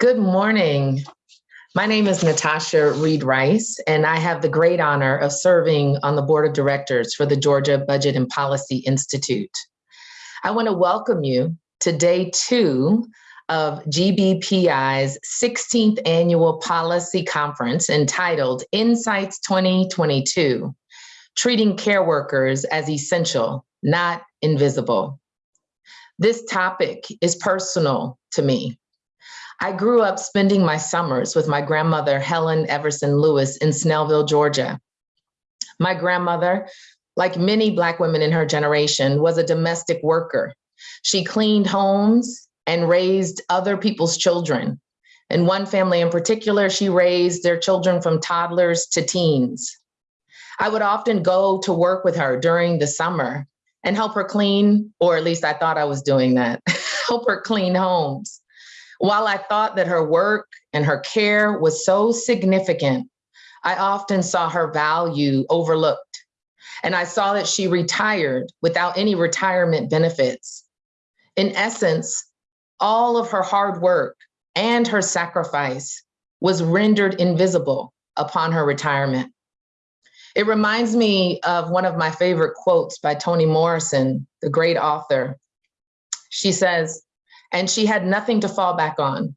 Good morning. My name is Natasha Reed Rice, and I have the great honor of serving on the board of directors for the Georgia Budget and Policy Institute. I want to welcome you to day two of GBPI's 16th annual policy conference entitled Insights 2022, Treating Care Workers as Essential, Not Invisible. This topic is personal to me. I grew up spending my summers with my grandmother, Helen Everson Lewis in Snellville, Georgia. My grandmother, like many Black women in her generation, was a domestic worker. She cleaned homes and raised other people's children. In one family in particular, she raised their children from toddlers to teens. I would often go to work with her during the summer and help her clean, or at least I thought I was doing that, help her clean homes. While I thought that her work and her care was so significant, I often saw her value overlooked. And I saw that she retired without any retirement benefits. In essence, all of her hard work and her sacrifice was rendered invisible upon her retirement. It reminds me of one of my favorite quotes by Toni Morrison, the great author. She says, and she had nothing to fall back on.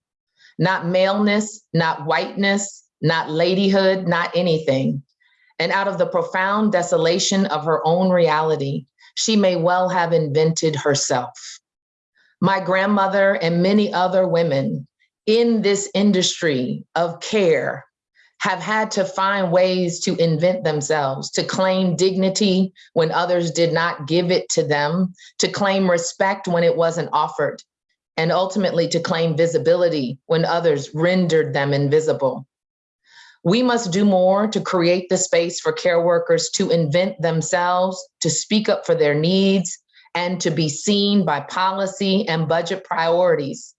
Not maleness, not whiteness, not ladyhood, not anything. And out of the profound desolation of her own reality, she may well have invented herself. My grandmother and many other women in this industry of care have had to find ways to invent themselves, to claim dignity when others did not give it to them, to claim respect when it wasn't offered, and ultimately to claim visibility when others rendered them invisible. We must do more to create the space for care workers to invent themselves, to speak up for their needs, and to be seen by policy and budget priorities.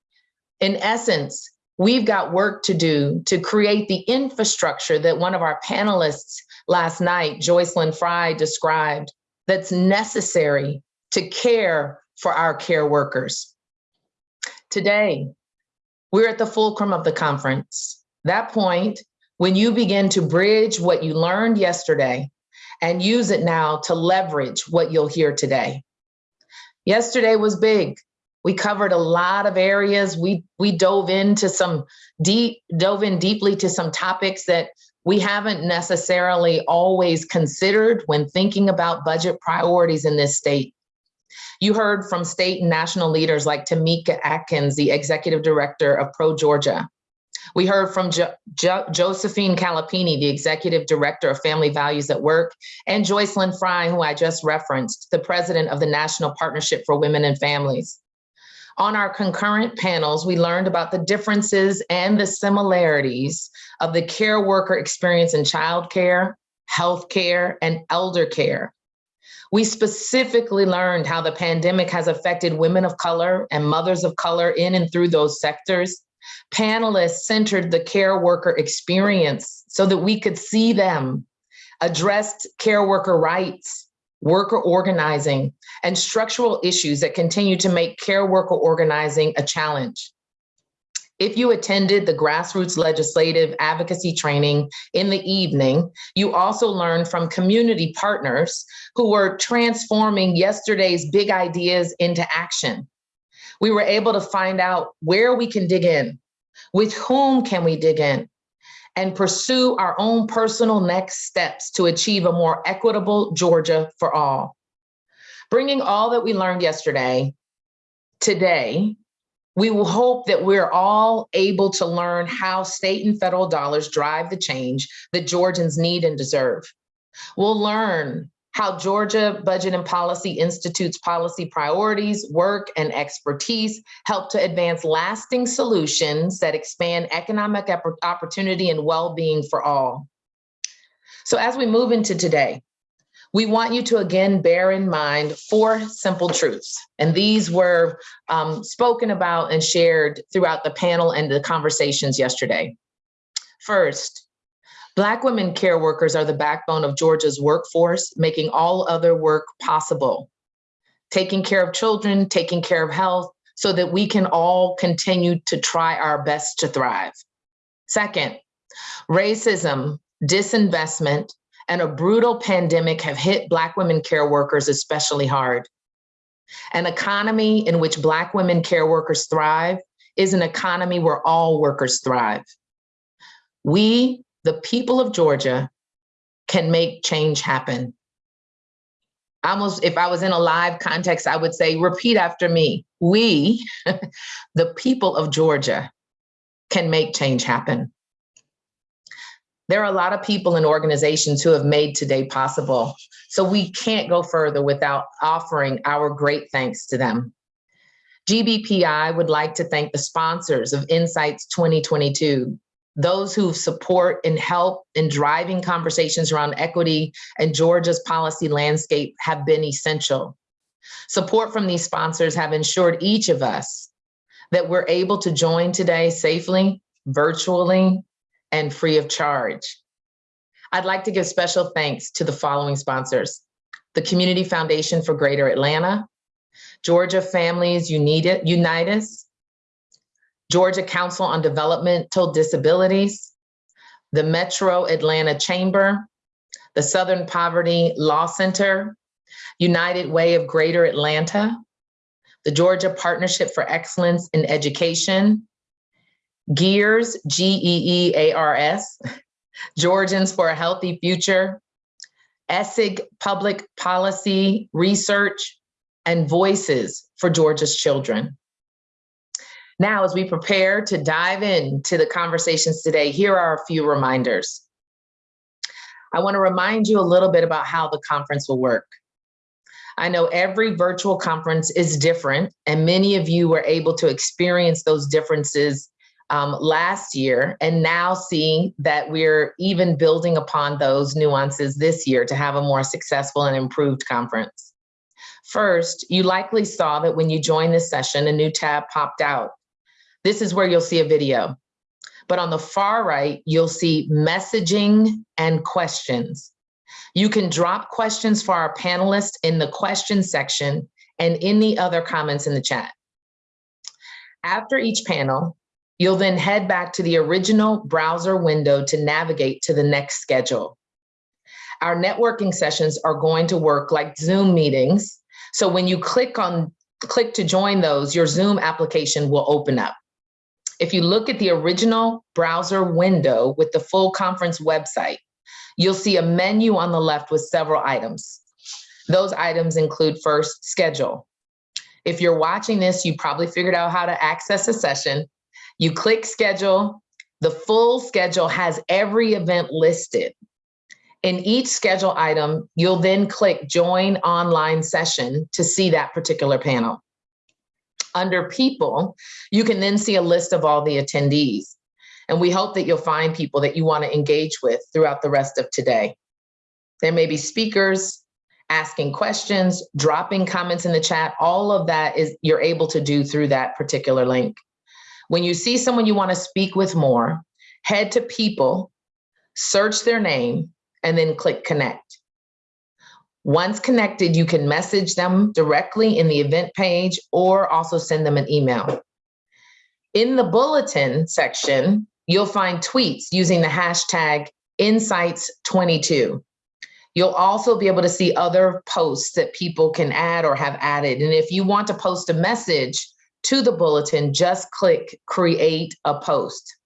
In essence, we've got work to do to create the infrastructure that one of our panelists last night, Jocelyn Frye, described that's necessary to care for our care workers. Today, we're at the fulcrum of the conference. That point when you begin to bridge what you learned yesterday and use it now to leverage what you'll hear today. Yesterday was big. We covered a lot of areas. We we dove into some deep, dove in deeply to some topics that we haven't necessarily always considered when thinking about budget priorities in this state. You heard from state and national leaders like Tamika Atkins, the executive director of Pro Georgia. We heard from jo jo Josephine Kalipeni, the executive director of Family Values at Work, and Jocelyn Frye, who I just referenced, the president of the National Partnership for Women and Families. On our concurrent panels, we learned about the differences and the similarities of the care worker experience in childcare, healthcare, and elder care we specifically learned how the pandemic has affected women of color and mothers of color in and through those sectors. Panelists centered the care worker experience so that we could see them, addressed care worker rights, worker organizing, and structural issues that continue to make care worker organizing a challenge. If you attended the grassroots legislative advocacy training in the evening, you also learned from community partners who were transforming yesterday's big ideas into action. We were able to find out where we can dig in, with whom can we dig in, and pursue our own personal next steps to achieve a more equitable Georgia for all. Bringing all that we learned yesterday, today, we will hope that we're all able to learn how state and federal dollars drive the change that Georgians need and deserve. We'll learn how Georgia Budget and Policy Institute's policy priorities, work, and expertise help to advance lasting solutions that expand economic opportunity and well-being for all. So as we move into today, we want you to again bear in mind four simple truths. And these were um, spoken about and shared throughout the panel and the conversations yesterday. First, Black women care workers are the backbone of Georgia's workforce, making all other work possible. Taking care of children, taking care of health, so that we can all continue to try our best to thrive. Second, racism, disinvestment, and a brutal pandemic have hit Black women care workers especially hard. An economy in which Black women care workers thrive is an economy where all workers thrive. We, the people of Georgia, can make change happen. Almost, if I was in a live context, I would say, repeat after me. We, the people of Georgia, can make change happen. There are a lot of people and organizations who have made today possible. So we can't go further without offering our great thanks to them. GBPI would like to thank the sponsors of Insights 2022, those who support and help in driving conversations around equity and Georgia's policy landscape have been essential. Support from these sponsors have ensured each of us that we're able to join today safely, virtually, and free of charge. I'd like to give special thanks to the following sponsors. The Community Foundation for Greater Atlanta, Georgia Families Unitas, Georgia Council on Developmental Disabilities, the Metro Atlanta Chamber, the Southern Poverty Law Center, United Way of Greater Atlanta, the Georgia Partnership for Excellence in Education, GEEARS, G-E-E-A-R-S, Georgians for a Healthy Future, ESSIG Public Policy Research, and Voices for Georgia's Children. Now, as we prepare to dive into the conversations today, here are a few reminders. I wanna remind you a little bit about how the conference will work. I know every virtual conference is different and many of you were able to experience those differences um, last year and now seeing that we're even building upon those nuances this year to have a more successful and improved conference. First, you likely saw that when you joined this session, a new tab popped out. This is where you'll see a video. But on the far right, you'll see messaging and questions. You can drop questions for our panelists in the question section and in the other comments in the chat. After each panel, You'll then head back to the original browser window to navigate to the next schedule. Our networking sessions are going to work like Zoom meetings. So when you click on click to join those, your Zoom application will open up. If you look at the original browser window with the full conference website, you'll see a menu on the left with several items. Those items include first, schedule. If you're watching this, you probably figured out how to access a session you click schedule, the full schedule has every event listed. In each schedule item, you'll then click join online session to see that particular panel. Under people, you can then see a list of all the attendees. And we hope that you'll find people that you want to engage with throughout the rest of today. There may be speakers, asking questions, dropping comments in the chat, all of that is you're able to do through that particular link. When you see someone you want to speak with more, head to people, search their name, and then click connect. Once connected, you can message them directly in the event page or also send them an email. In the bulletin section, you'll find tweets using the hashtag Insights22. You'll also be able to see other posts that people can add or have added. And if you want to post a message to the bulletin, just click create a post.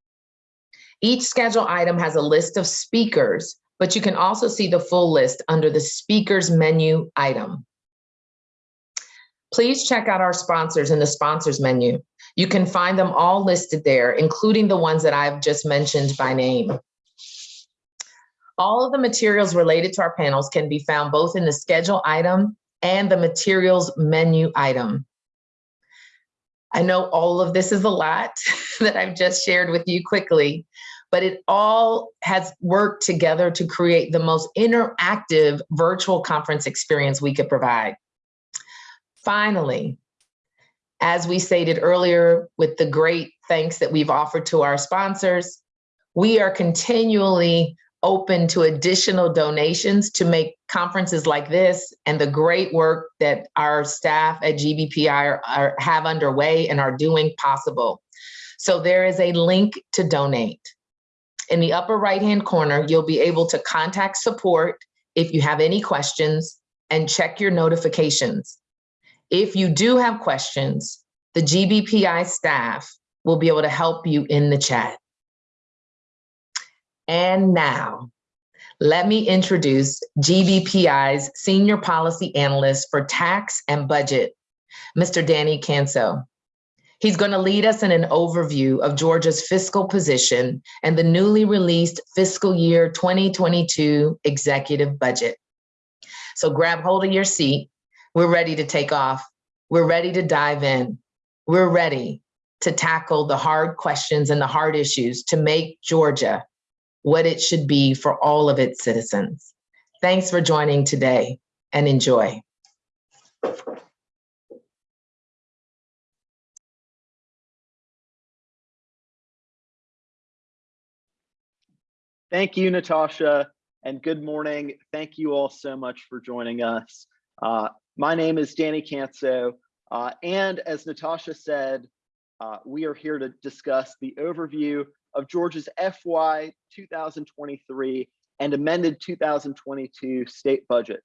Each schedule item has a list of speakers, but you can also see the full list under the speakers menu item. Please check out our sponsors in the sponsors menu. You can find them all listed there, including the ones that I've just mentioned by name. All of the materials related to our panels can be found both in the schedule item and the materials menu item. I know all of this is a lot that I've just shared with you quickly, but it all has worked together to create the most interactive virtual conference experience we could provide. Finally, as we stated earlier, with the great thanks that we've offered to our sponsors, we are continually open to additional donations to make conferences like this and the great work that our staff at GBPI are, are- have underway and are doing possible. So there is a link to donate. In the upper right-hand corner, you'll be able to contact support if you have any questions and check your notifications. If you do have questions, the GBPI staff will be able to help you in the chat. And now, let me introduce GBPI's Senior Policy Analyst for Tax and Budget, Mr. Danny Kanso. He's going to lead us in an overview of Georgia's fiscal position and the newly released fiscal year 2022 executive budget. So grab hold of your seat. We're ready to take off. We're ready to dive in. We're ready to tackle the hard questions and the hard issues to make Georgia what it should be for all of its citizens. Thanks for joining today and enjoy. Thank you, Natasha, and good morning. Thank you all so much for joining us. Uh, my name is Danny Kanso, uh, and as Natasha said, uh, we are here to discuss the overview of Georgia's FY 2023 and amended 2022 state budget.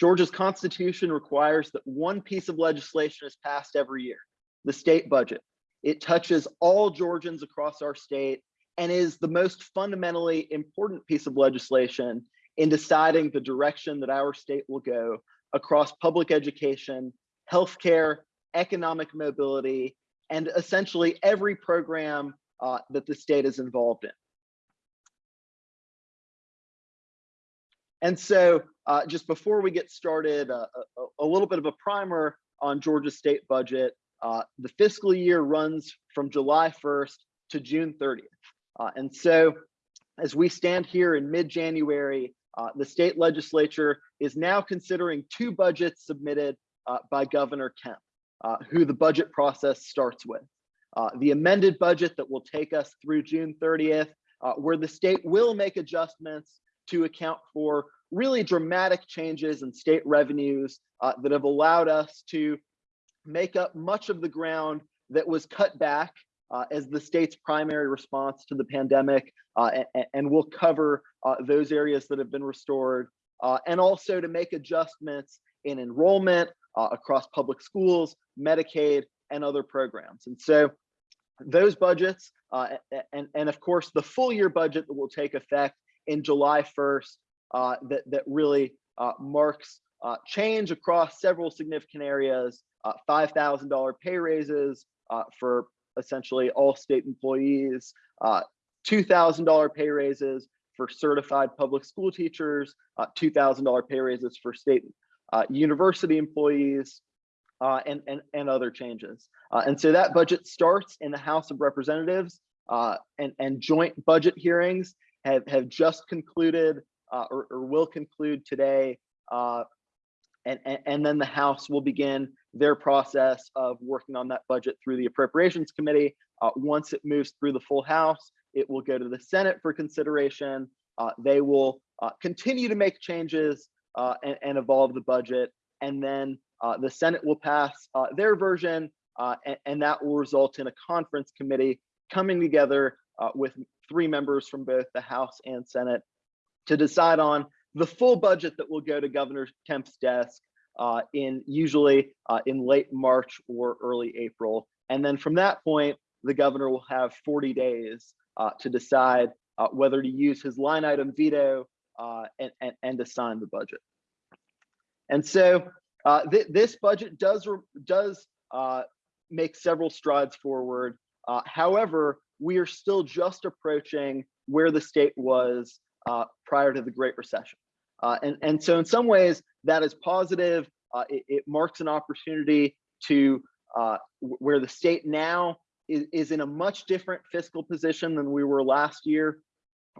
Georgia's constitution requires that one piece of legislation is passed every year, the state budget. It touches all Georgians across our state and is the most fundamentally important piece of legislation in deciding the direction that our state will go across public education, healthcare, economic mobility, and essentially every program uh, that the state is involved in. And so uh, just before we get started, uh, a, a, little bit of a primer on Georgia's state budget. Uh, the fiscal year runs from July 1st to June 30th. Uh, and so as we stand here in mid-January, uh, the state legislature is now considering two budgets submitted uh, by Governor Kemp, uh, who the budget process starts with. Uh, the amended budget that will take us through June 30th, uh, where the state will make adjustments to account for really dramatic changes in state revenues that have allowed us to make up much of the ground that was cut back uh, as the state's primary response to the pandemic, uh, and, and, we'll cover uh, those areas that have been restored, uh, and also to make adjustments in enrollment uh, across public schools, Medicaid, and other programs. And so those budgets, uh, and, and of course the full year budget that will take effect in July 1st, that, that really marks change across several significant areas, $5,000 pay raises for essentially all state employees, uh, $2,000 pay raises for certified public school teachers, uh, $2,000 pay raises for state uh, university employees, uh, and, and, and other changes. Uh, and so that budget starts in the House of Representatives uh, and, and joint budget hearings have, have just concluded or, or, will conclude today. and, and, and then the House will begin their process of working on that budget through the Appropriations Committee. Uh, once it moves through the full House, it will go to the Senate for consideration. Uh, they will uh, continue to make changes uh, and, and, evolve the budget. And then uh, the Senate will pass uh, their version, and, and, that will result in a conference committee coming together with three members from both the House and Senate to decide on the full budget that will go to Governor Kemp's desk uh, in usually uh, in late March or early April. And then from that point, the governor will have 40 days uh, to decide uh, whether to use his line item veto uh, and, and, and to sign the budget. And so uh, th this budget does, does make several strides forward. however, we are still just approaching where the state was prior to the Great Recession. Uh, and, and so in some ways that is positive. Uh, it, it, marks an opportunity to uh, where the state now is, is in a much different fiscal position than we were last year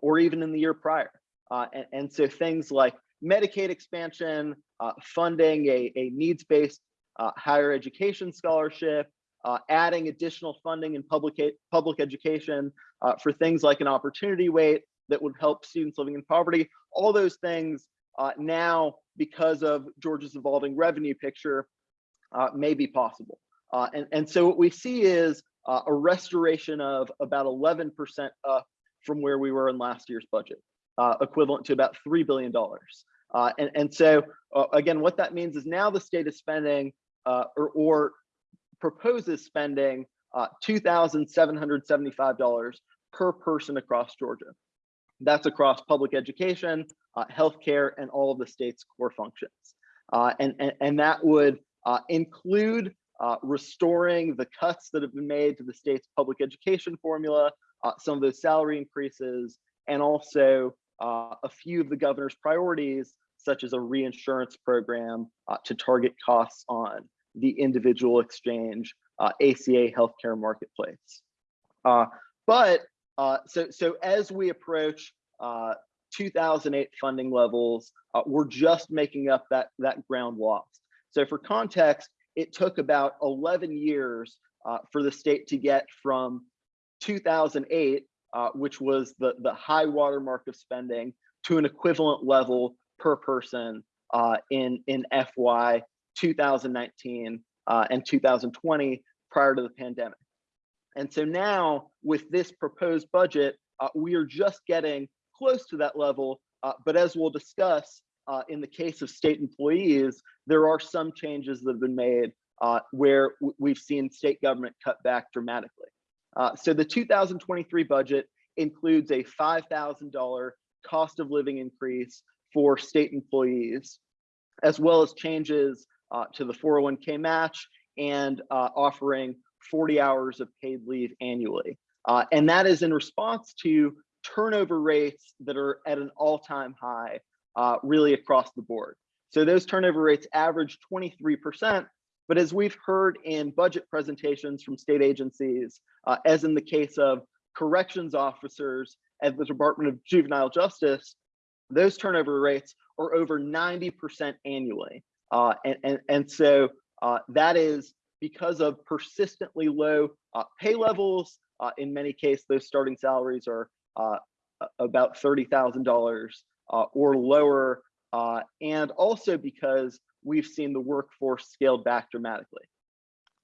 or even in the year prior. Uh, and, and, so things like Medicaid expansion, uh, funding a, a needs-based uh, higher education scholarship, uh, adding additional funding in public, public education for things like an opportunity weight, that would help students living in poverty. All those things uh, now, because of Georgia's evolving revenue picture, uh, may be possible. Uh, and, and so what we see is uh, a restoration of about 11% up from where we were in last year's budget, uh, equivalent to about $3 billion. Uh, and, and so uh, again, what that means is now the state is spending uh, or, or proposes spending uh, $2,775 per person across Georgia. That's across public education, uh, healthcare, and all of the state's core functions. Uh, and, and, and that would include restoring the cuts that have been made to the state's public education formula, some of those salary increases, and also uh, a few of the governor's priorities, such as a reinsurance program uh, to target costs on the individual exchange uh, ACA healthcare marketplace. Uh, but uh, so, so as we approach uh, 2008 funding levels, uh, we're just making up that, that ground lost. So for context, it took about 11 years for the state to get from 2008, uh, which was the, the high watermark of spending, to an equivalent level per person uh, in, in FY 2019 uh, and 2020 prior to the pandemic. And so now with this proposed budget, uh, we are just getting close to that level. Uh, but as we'll discuss, uh, in the case of state employees, there are some changes that have been made uh, where we've seen state government cut back dramatically. Uh, so the 2023 budget includes a $5,000 cost of living increase for state employees, as well as changes uh, to the 401k match and uh, offering 40 hours of paid leave annually. Uh, and that is in response to turnover rates that are at an all-time high, uh, really across the board. So those turnover rates average 23%, but as we've heard in budget presentations from state agencies, uh, as in the case of corrections officers at the Department of Juvenile Justice, those turnover rates are over 90% annually. Uh, and, and, and so uh, that is because of persistently low uh, pay levels. Uh, in many cases, those starting salaries are uh, about $30,000 uh, or lower. and also because we've seen the workforce scaled back dramatically.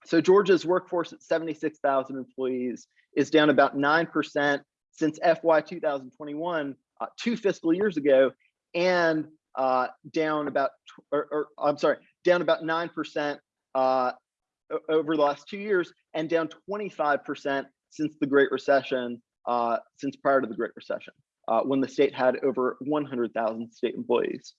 So Georgia's workforce at 76,000 employees is down about 9% since FY 2021, uh, two fiscal years ago, and uh, down about, or, or, I'm sorry, down about 9% uh, over the last two years, and down 25% since the Great Recession, uh, since prior to the Great Recession, uh, when the state had over 100,000 state employees.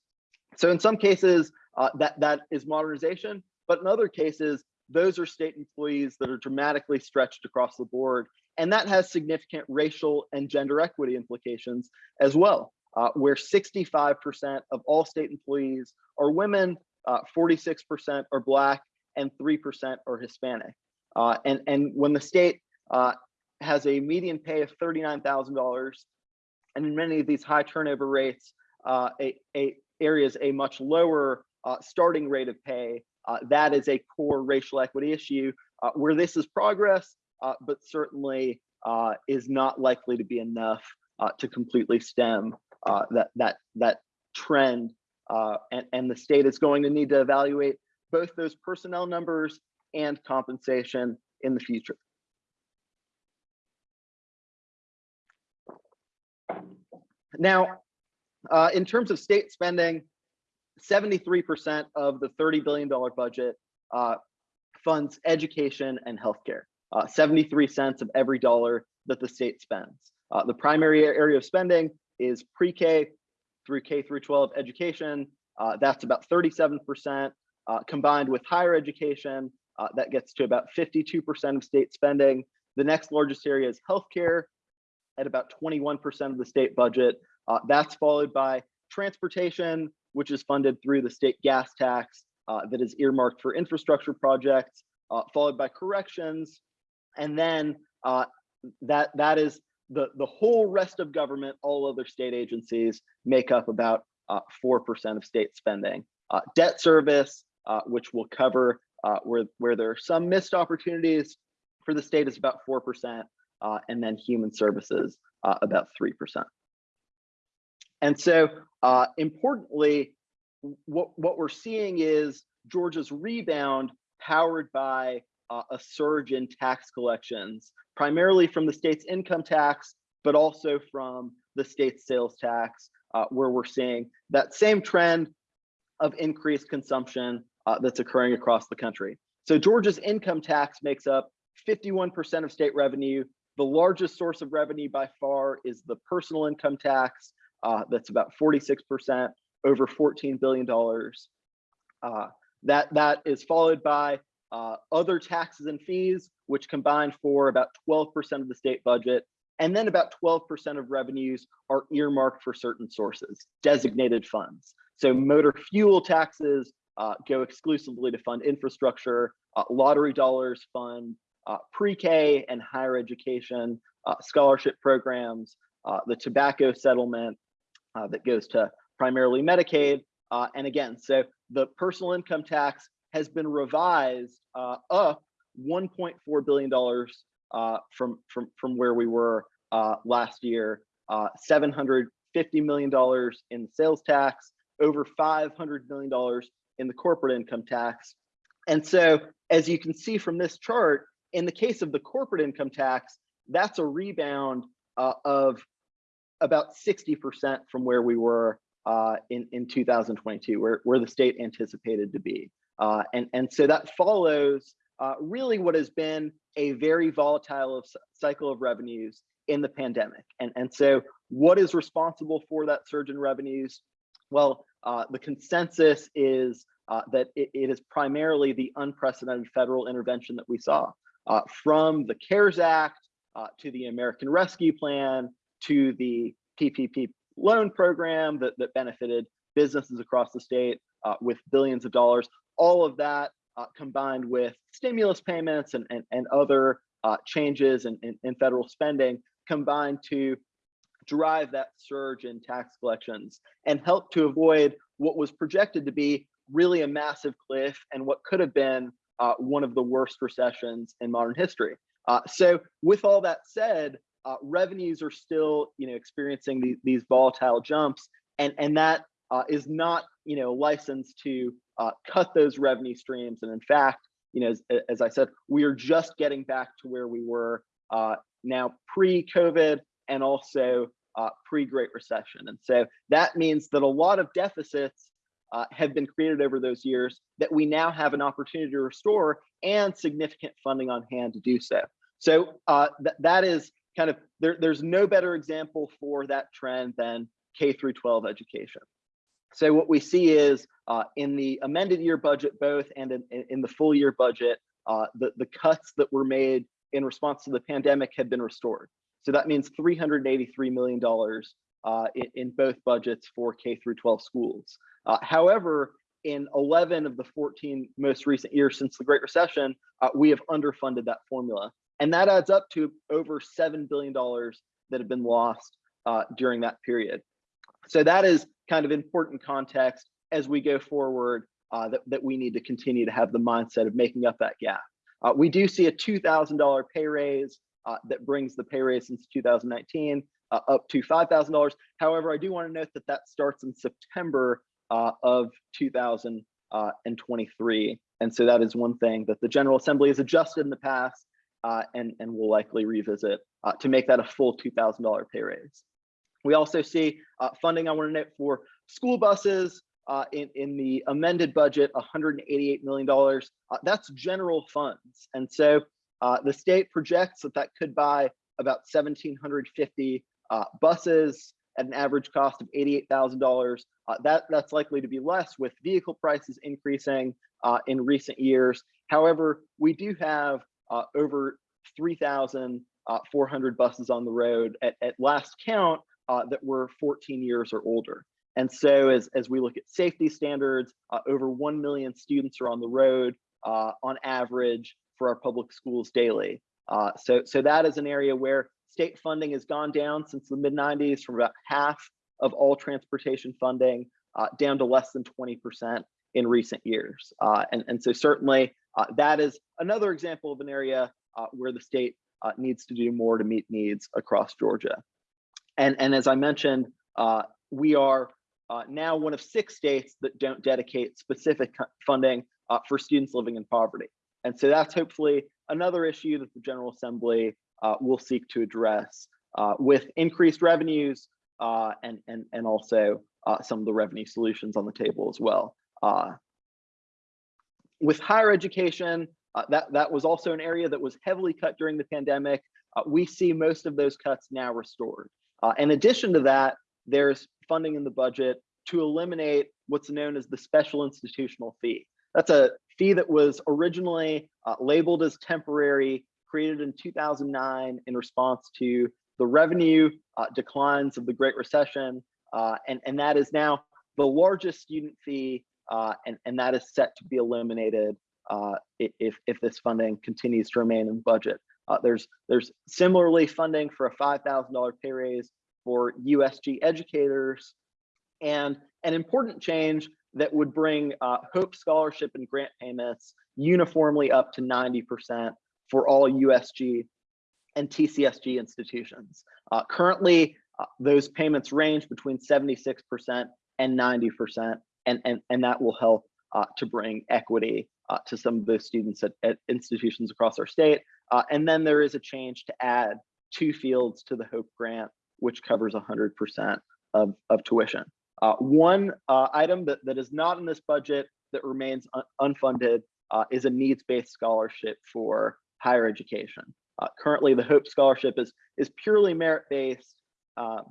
So in some cases, uh, that, that is modernization, but in other cases, those are state employees that are dramatically stretched across the board. And that has significant racial and gender equity implications as well, uh, where 65% of all state employees are women, 46% uh, are Black, and 3% are Hispanic. Uh, and, and when the state uh, has a median pay of $39,000, and in many of these high turnover rates, uh, a, a areas a much lower uh, starting rate of pay, uh, that is a core racial equity issue where this is progress, uh, but certainly uh, is not likely to be enough uh, to completely stem that that that trend. and, and the state is going to need to evaluate both those personnel numbers and compensation in the future. Now, uh, in terms of state spending, 73% of the $30 billion budget uh, funds education and healthcare. Uh, 73 cents of every dollar that the state spends. Uh, the primary area of spending is pre-K through K through 12 education. Uh, that's about 37%. Uh, combined with higher education, uh, that gets to about 52% of state spending. The next largest area is healthcare at about 21% of the state budget. Uh, that's followed by transportation, which is funded through the state gas tax that is earmarked for infrastructure projects, followed by corrections. And then uh, that, that is the, the whole rest of government, all other state agencies make up about 4% uh, of state spending. Uh, debt service, which will cover where, where there are some missed opportunities for the state is about 4%, and then human services, about 3%. And so uh, importantly, what, what we're seeing is Georgia's rebound powered by uh, a surge in tax collections, primarily from the state's income tax, but also from the state's sales tax, uh, where we're seeing that same trend of increased consumption uh, that's occurring across the country. So Georgia's income tax makes up 51% of state revenue. The largest source of revenue by far is the personal income tax. Uh, that's about 46%, over $14 billion. Uh, that, that is followed by uh, other taxes and fees, which combine for about 12% of the state budget. And then about 12% of revenues are earmarked for certain sources, designated funds. So motor fuel taxes uh, go exclusively to fund infrastructure, uh, lottery dollars fund uh, pre-K and higher education, uh, scholarship programs, uh, the tobacco settlement that goes to primarily Medicaid. and again, so the personal income tax has been revised up $1.4 billion from, from, from where we were last year, $750 million in sales tax, over $500 million in the corporate income tax. And so as you can see from this chart, in the case of the corporate income tax, that's a rebound uh, of about 60% from where we were uh, in, in 2022, where, where the state anticipated to be. Uh, and, and so that follows uh, really what has been a very volatile cycle of revenues in the pandemic. And, and so what is responsible for that surge in revenues? Well, uh, the consensus is uh, that it, it is primarily the unprecedented federal intervention that we saw uh, from the CARES Act uh, to the American Rescue Plan to the PPP loan program that, that benefited businesses across the state uh, with billions of dollars. All of that uh, combined with stimulus payments and, and, and other uh, changes in, in, in federal spending combined to drive that surge in tax collections and help to avoid what was projected to be really a massive cliff and what could have been uh, one of the worst recessions in modern history. Uh, so with all that said, uh, revenues are still you know, experiencing these, these volatile jumps and, and that uh, is not you know, licensed to uh, cut those revenue streams. And in fact, you know, as, as I said, we are just getting back to where we were uh, now pre-COVID and also pre-Great Recession. And so that means that a lot of deficits uh, have been created over those years that we now have an opportunity to restore and significant funding on hand to do so. So uh, th that is kind of, there, there's no better example for that trend than K through 12 education. So what we see is uh, in the amended year budget both and in, in the full year budget, uh, the, the cuts that were made in response to the pandemic have been restored. So that means $383 million uh, in, in, both budgets for K through 12 schools. Uh, however, in 11 of the 14 most recent years since the Great Recession, uh, we have underfunded that formula. And that adds up to over $7 billion that have been lost uh, during that period. So that is kind of important context as we go forward uh, that, that we need to continue to have the mindset of making up that gap. Uh, we do see a $2,000 pay raise uh, that brings the pay raise since 2019 uh, up to $5,000. However, I do want to note that that starts in September uh, of 2023. And so that is one thing that the General Assembly has adjusted in the past uh, and, and will likely revisit uh, to make that a full $2,000 pay raise. We also see uh, funding, I want to note, for school buses uh, in, in the amended budget, $188 million. Uh, that's general funds. And so the state projects that that could buy about 1,750 buses at an average cost of $88,000. Uh, that, that's likely to be less with vehicle prices increasing uh, in recent years. However, we do have uh, over 3,400 uh, buses on the road at, at last count uh, that were 14 years or older. And so as, as we look at safety standards, uh, over 1 million students are on the road on average for our public schools daily. so, so that is an area where state funding has gone down since the mid 90s from about half of all transportation funding uh, down to less than 20% in recent years. Uh, and, and so certainly uh, that is another example of an area uh, where the state uh, needs to do more to meet needs across Georgia. And, and as I mentioned, uh, we are uh, now one of six states that don't dedicate specific funding uh, for students living in poverty. And so that's hopefully another issue that the General Assembly uh, will seek to address uh, with increased revenues uh, and, and, and also some of the revenue solutions on the table as well. With higher education, that, that was also an area that was heavily cut during the pandemic. We see most of those cuts now restored. Uh, in addition to that, there's funding in the budget to eliminate what's known as the special institutional fee. That's a fee that was originally uh, labeled as temporary, created in 2009 in response to the revenue uh, declines of the Great Recession. Uh, and, and that is now the largest student fee, uh, and, and that is set to be eliminated uh, if, if this funding continues to remain in the budget. Uh, there's, there's similarly funding for a $5,000 pay raise for USG educators and an important change that would bring uh, Hope Scholarship and grant payments uniformly up to 90% for all USG and TCSG institutions. Uh, currently, uh, those payments range between 76% and 90%, and, and, and that will help uh, to bring equity uh, to some of those students at, at institutions across our state. Uh, and then there is a change to add two fields to the Hope grant, which covers 100% of, of tuition. Uh, one uh, item that, that is not in this budget that remains un- unfunded uh, is a needs-based scholarship for higher education. Uh, currently, the Hope Scholarship is is purely merit-based, um,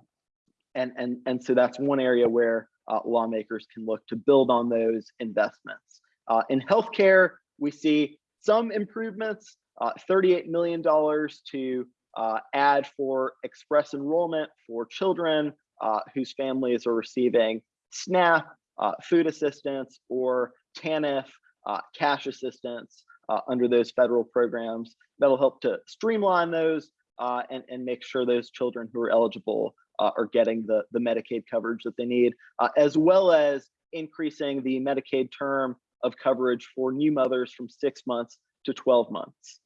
and and and so that's one area where uh, lawmakers can look to build on those investments. In healthcare, we see some improvements: uh, $38 million to uh, add for express enrollment for children uh, whose families are receiving SNAP, uh, food assistance, or TANF, uh, cash assistance uh, under those federal programs. That'll help to streamline those and, and make sure those children who are eligible are getting the, the Medicaid coverage that they need, as well as increasing the Medicaid term of coverage for new mothers from six months to 12 months.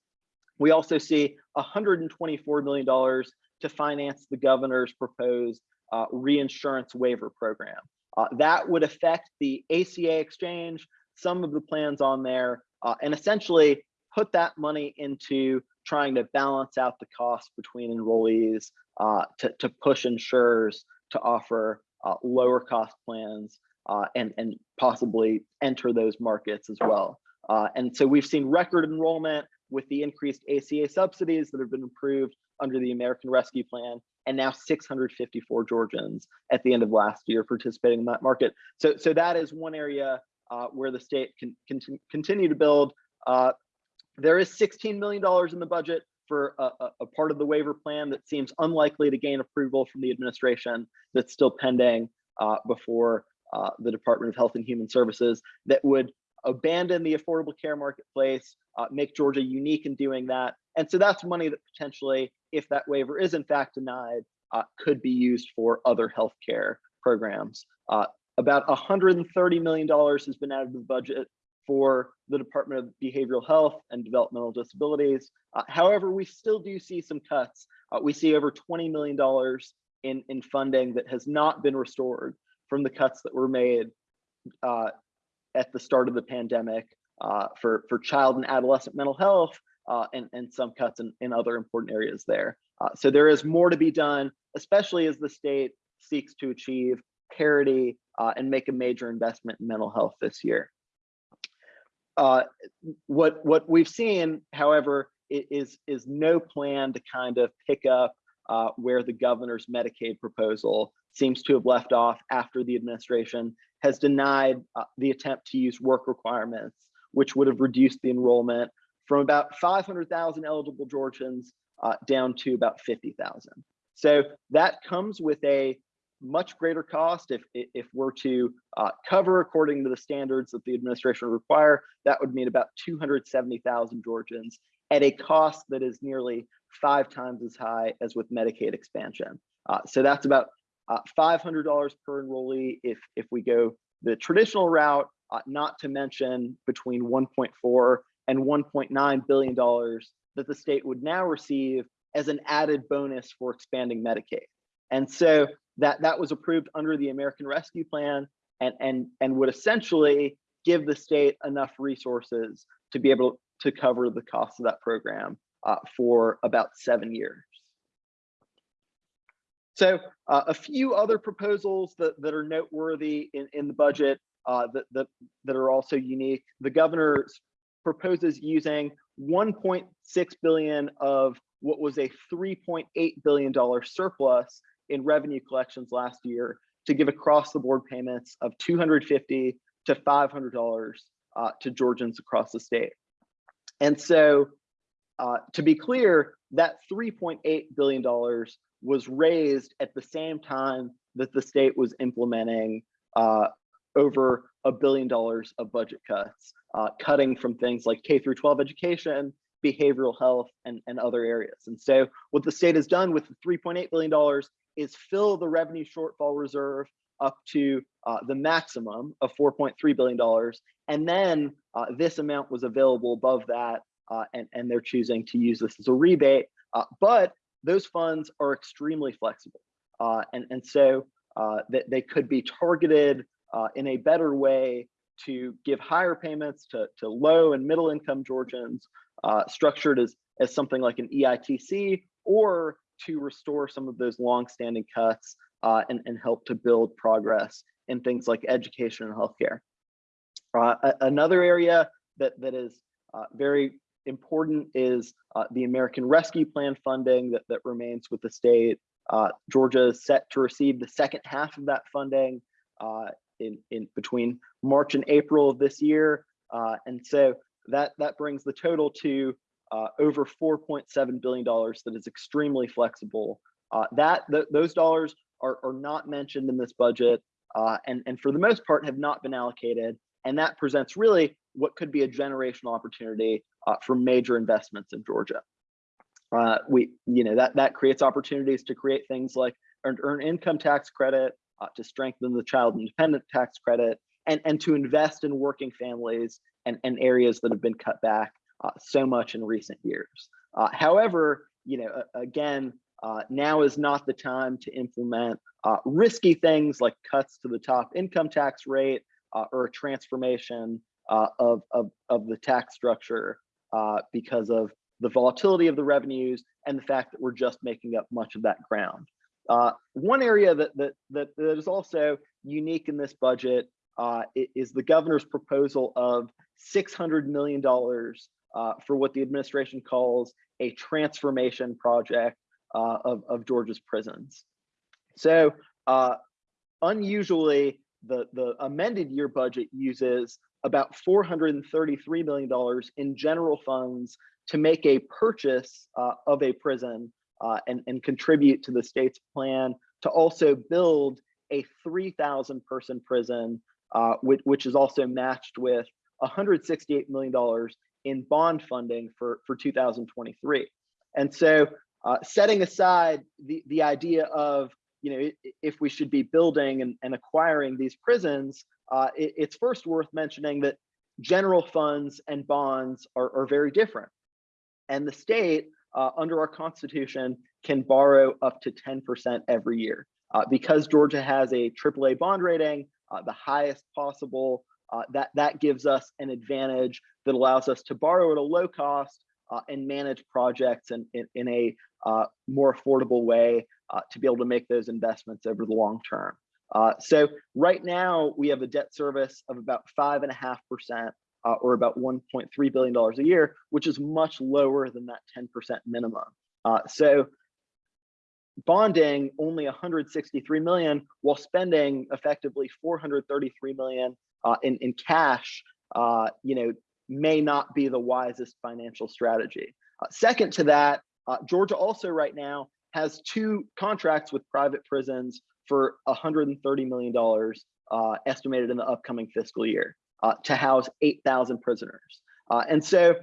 We also see $124 million to finance the governor's proposed uh, reinsurance waiver program. Uh, that would affect the ACA exchange, some of the plans on there, uh, and essentially put that money into trying to balance out the cost between enrollees uh, to, to push insurers to offer uh, lower cost plans uh, and, and possibly enter those markets as well. And so we've seen record enrollment with the increased ACA subsidies that have been approved under the American Rescue Plan, and now 654 Georgians at the end of last year participating in that market. So, so that is one area uh, where the state can, can continue to build. Uh, there is $16 million in the budget for a, a, part of the waiver plan that seems unlikely to gain approval from the administration that's still pending uh, before uh, the Department of Health and Human Services that would abandon the affordable care marketplace, uh, make Georgia unique in doing that. And so that's money that potentially, if that waiver is in fact denied, uh, could be used for other healthcare programs. Uh, about $130 million has been added to the budget for the Department of Behavioral Health and Developmental Disabilities. Uh, however, we still do see some cuts. Uh, we see over $20 million in, in funding that has not been restored from the cuts that were made uh, at the start of the pandemic uh, for, for child and adolescent mental health uh, and, and some cuts in, in other important areas there. Uh, so there is more to be done, especially as the state seeks to achieve parity uh, and make a major investment in mental health this year. Uh, what what we've seen, however, is is no plan to kind of pick up uh, where the governor's Medicaid proposal seems to have left off after the administration has denied uh, the attempt to use work requirements, which would have reduced the enrollment from about 500,000 eligible Georgians uh, down to about 50,000. So that comes with a much greater cost if if we're to uh, cover according to the standards that the administration require. That would mean about 270,000 Georgians at a cost that is nearly five times as high as with Medicaid expansion. Uh, so that's about uh, $500 per enrollee if if we go the traditional route. Uh, not to mention between 1.4 and 1.9 billion dollars that the state would now receive as an added bonus for expanding Medicaid. And so that that was approved under the American Rescue Plan and and and would essentially give the state enough resources to be able to cover the cost of that program uh, for about seven years. So uh, a few other proposals that, that are noteworthy in, in the budget uh, that, that, that are also unique. The governor proposes using 1.6 billion of what was a 3.8 billion dollar surplus in revenue collections last year to give across the board payments of 250 to 500 dollars uh, to Georgians across the state. And so uh, to be clear, that 3.8 billion dollars was raised at the same time that the state was implementing uh, over a billion dollars of budget cuts, uh, cutting from things like K through 12 education, behavioral health, and, and other areas. And so what the state has done with the $3.8 billion is fill the revenue shortfall reserve up to uh, the maximum of $4.3 billion. And then uh, this amount was available above that, uh, and, and they're choosing to use this as a rebate. Uh, but those funds are extremely flexible. Uh, and, and so that they could be targeted uh, in a better way to give higher payments to, to low and middle income Georgians, uh, structured as, as something like an EITC, or to restore some of those long-standing cuts uh, and, and help to build progress in things like education and healthcare. Uh, another area that, that is uh, very important is uh, the American Rescue Plan funding that, that remains with the state. Uh, Georgia is set to receive the second half of that funding uh, in, in between March and April of this year. Uh, and so that, that brings the total to uh, over $4.7 billion that is extremely flexible. Uh, that th Those dollars are, are not mentioned in this budget and, and for the most part have not been allocated. And that presents really what could be a generational opportunity uh, for major investments in Georgia. Uh, we, you know, that that creates opportunities to create things like earned earn income tax credit, uh, to strengthen the child independent tax credit, and and to invest in working families and and areas that have been cut back uh, so much in recent years. Uh, however, you know, again, uh, now is not the time to implement risky things like cuts to the top income tax rate or a transformation uh, of, of, of the tax structure uh, because of the volatility of the revenues and the fact that we're just making up much of that ground. Uh, one area that, that, that, that is also unique in this budget uh, is the governor's proposal of $600 million uh, for what the administration calls a transformation project uh, of, of Georgia's prisons. So unusually, the, the amended year budget uses about $433 million in general funds to make a purchase uh, of a prison uh, and, and contribute to the state's plan to also build a 3,000 person prison, uh, which, which is also matched with $168 million in bond funding for, for 2023. And so uh, setting aside the, the idea of you know, if we should be building and, and acquiring these prisons, uh, it, it's first worth mentioning that general funds and bonds are, are very different. And the state, uh, under our constitution, can borrow up to 10% every year. Uh, because Georgia has a AAA bond rating, uh, the highest possible, uh, that, that gives us an advantage that allows us to borrow at a low cost uh, and manage projects in, in, in a more affordable way to be able to make those investments over the long term. Uh, so right now we have a debt service of about five and a half percent uh, or about $1.3 billion a year, which is much lower than that 10% minimum. Uh, so bonding only 163 million while spending effectively 433 million uh, in, in cash, uh, you know, may not be the wisest financial strategy. Uh, second to that, Georgia also right now has two contracts with private prisons for $130 million uh, estimated in the upcoming fiscal year uh, to house 8,000 prisoners. Uh, and so,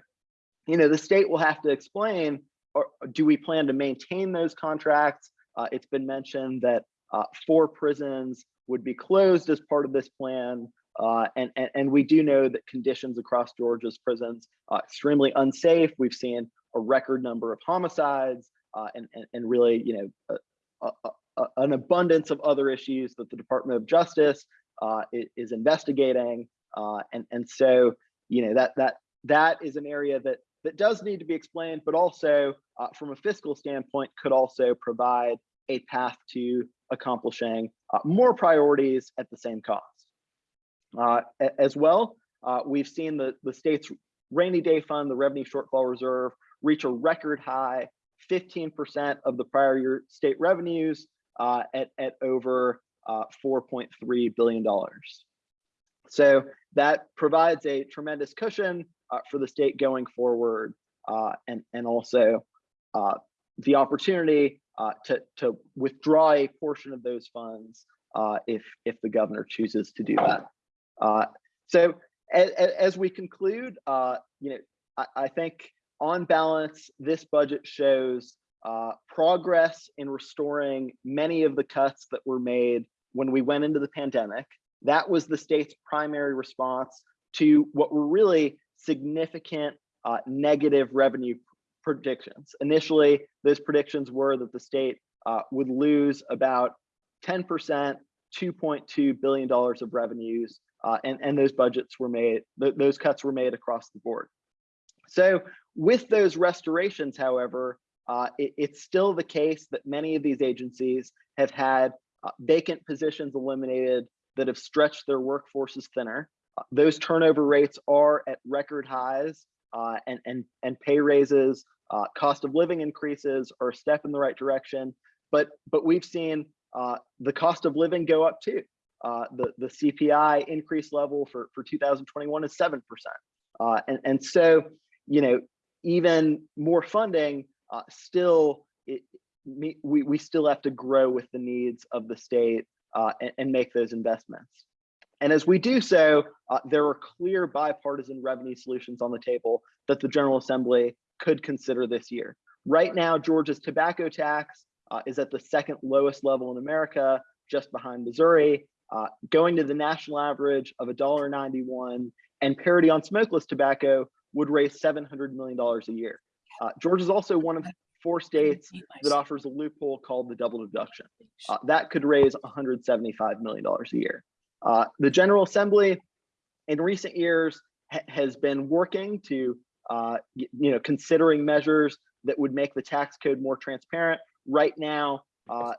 you know, the state will have to explain, or do we plan to maintain those contracts? Uh, it's been mentioned that uh, four prisons would be closed as part of this plan. Uh, and, and, and, we do know that conditions across Georgia's prisons are extremely unsafe. We've seen a record number of homicides and, and, and really, you know, a, a- an abundance of other issues that the Department of Justice uh, is investigating. Uh, and, and so, you know, that, that, that is an area that, that does need to be explained, but also uh, from a fiscal standpoint, could also provide a path to accomplishing uh, more priorities at the same cost. Uh, as well, uh, we've seen the, the state's rainy day fund, the revenue shortfall reserve, reach a record high 15% of the prior year state revenues at, at over uh, $4.3 billion. So that provides a tremendous cushion uh, for the state going forward uh, and, and also uh, the opportunity uh, to, to withdraw a portion of those funds uh, if, if the governor chooses to do that. Uh, so as, as we conclude, you know, I, I think on balance, this budget shows progress in restoring many of the cuts that were made when we went into the pandemic. That was the state's primary response to what were really significant uh, negative revenue predictions. Initially, those predictions were that the state uh, would lose about 10%, $2.2 billion of revenues, uh, and, and those budgets were made, th those cuts were made across the board. So with those restorations, however, uh, it, it's still the case that many of these agencies have had uh, vacant positions eliminated that have stretched their workforces thinner. Uh, those turnover rates are at record highs uh, and, and, and pay raises, uh, cost of living increases are a step in the right direction. But, but we've seen uh, the cost of living go up too. the, the CPI increase level for, for 2021 is 7%. and, and so, you know, even more funding uh, still it, we, we still have to grow with the needs of the state uh, and, and, make those investments. And as we do so, uh, there are clear bipartisan revenue solutions on the table that the General Assembly could consider this year. Right now, Georgia's tobacco tax uh, is at the second lowest level in America, just behind Missouri, uh, going to the national average of $1.91 and parity on smokeless tobacco would raise $700 million a year. Uh, Georgia is also one of four states that offers a loophole called the double deduction. Uh, that could raise $175 million a year. Uh, the General Assembly in recent years ha has been working to, uh, you know, considering measures that would make the tax code more transparent. Right now, uh,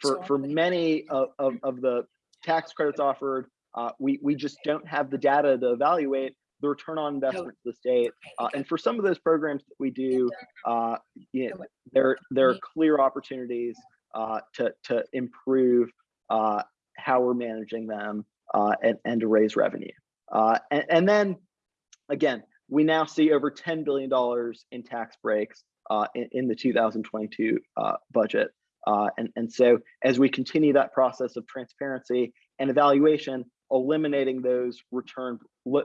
for, for many of, of, of the tax credits offered, uh, we, we just don't have the data to evaluate the return on investment to the state. Uh, and for some of those programs that we do, uh, you know, there, there are clear opportunities uh, to, to improve uh, how we're managing them uh, and, and to raise revenue. Uh, and, and then again, we now see over $10 billion in tax breaks in, in, the 2022 budget. and, and so as we continue that process of transparency and evaluation, eliminating those return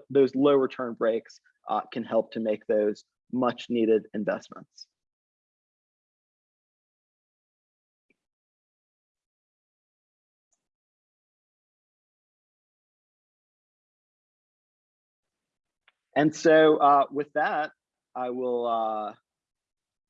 those low return breaks uh, can help to make those much needed investments. And so uh, with that, I will uh,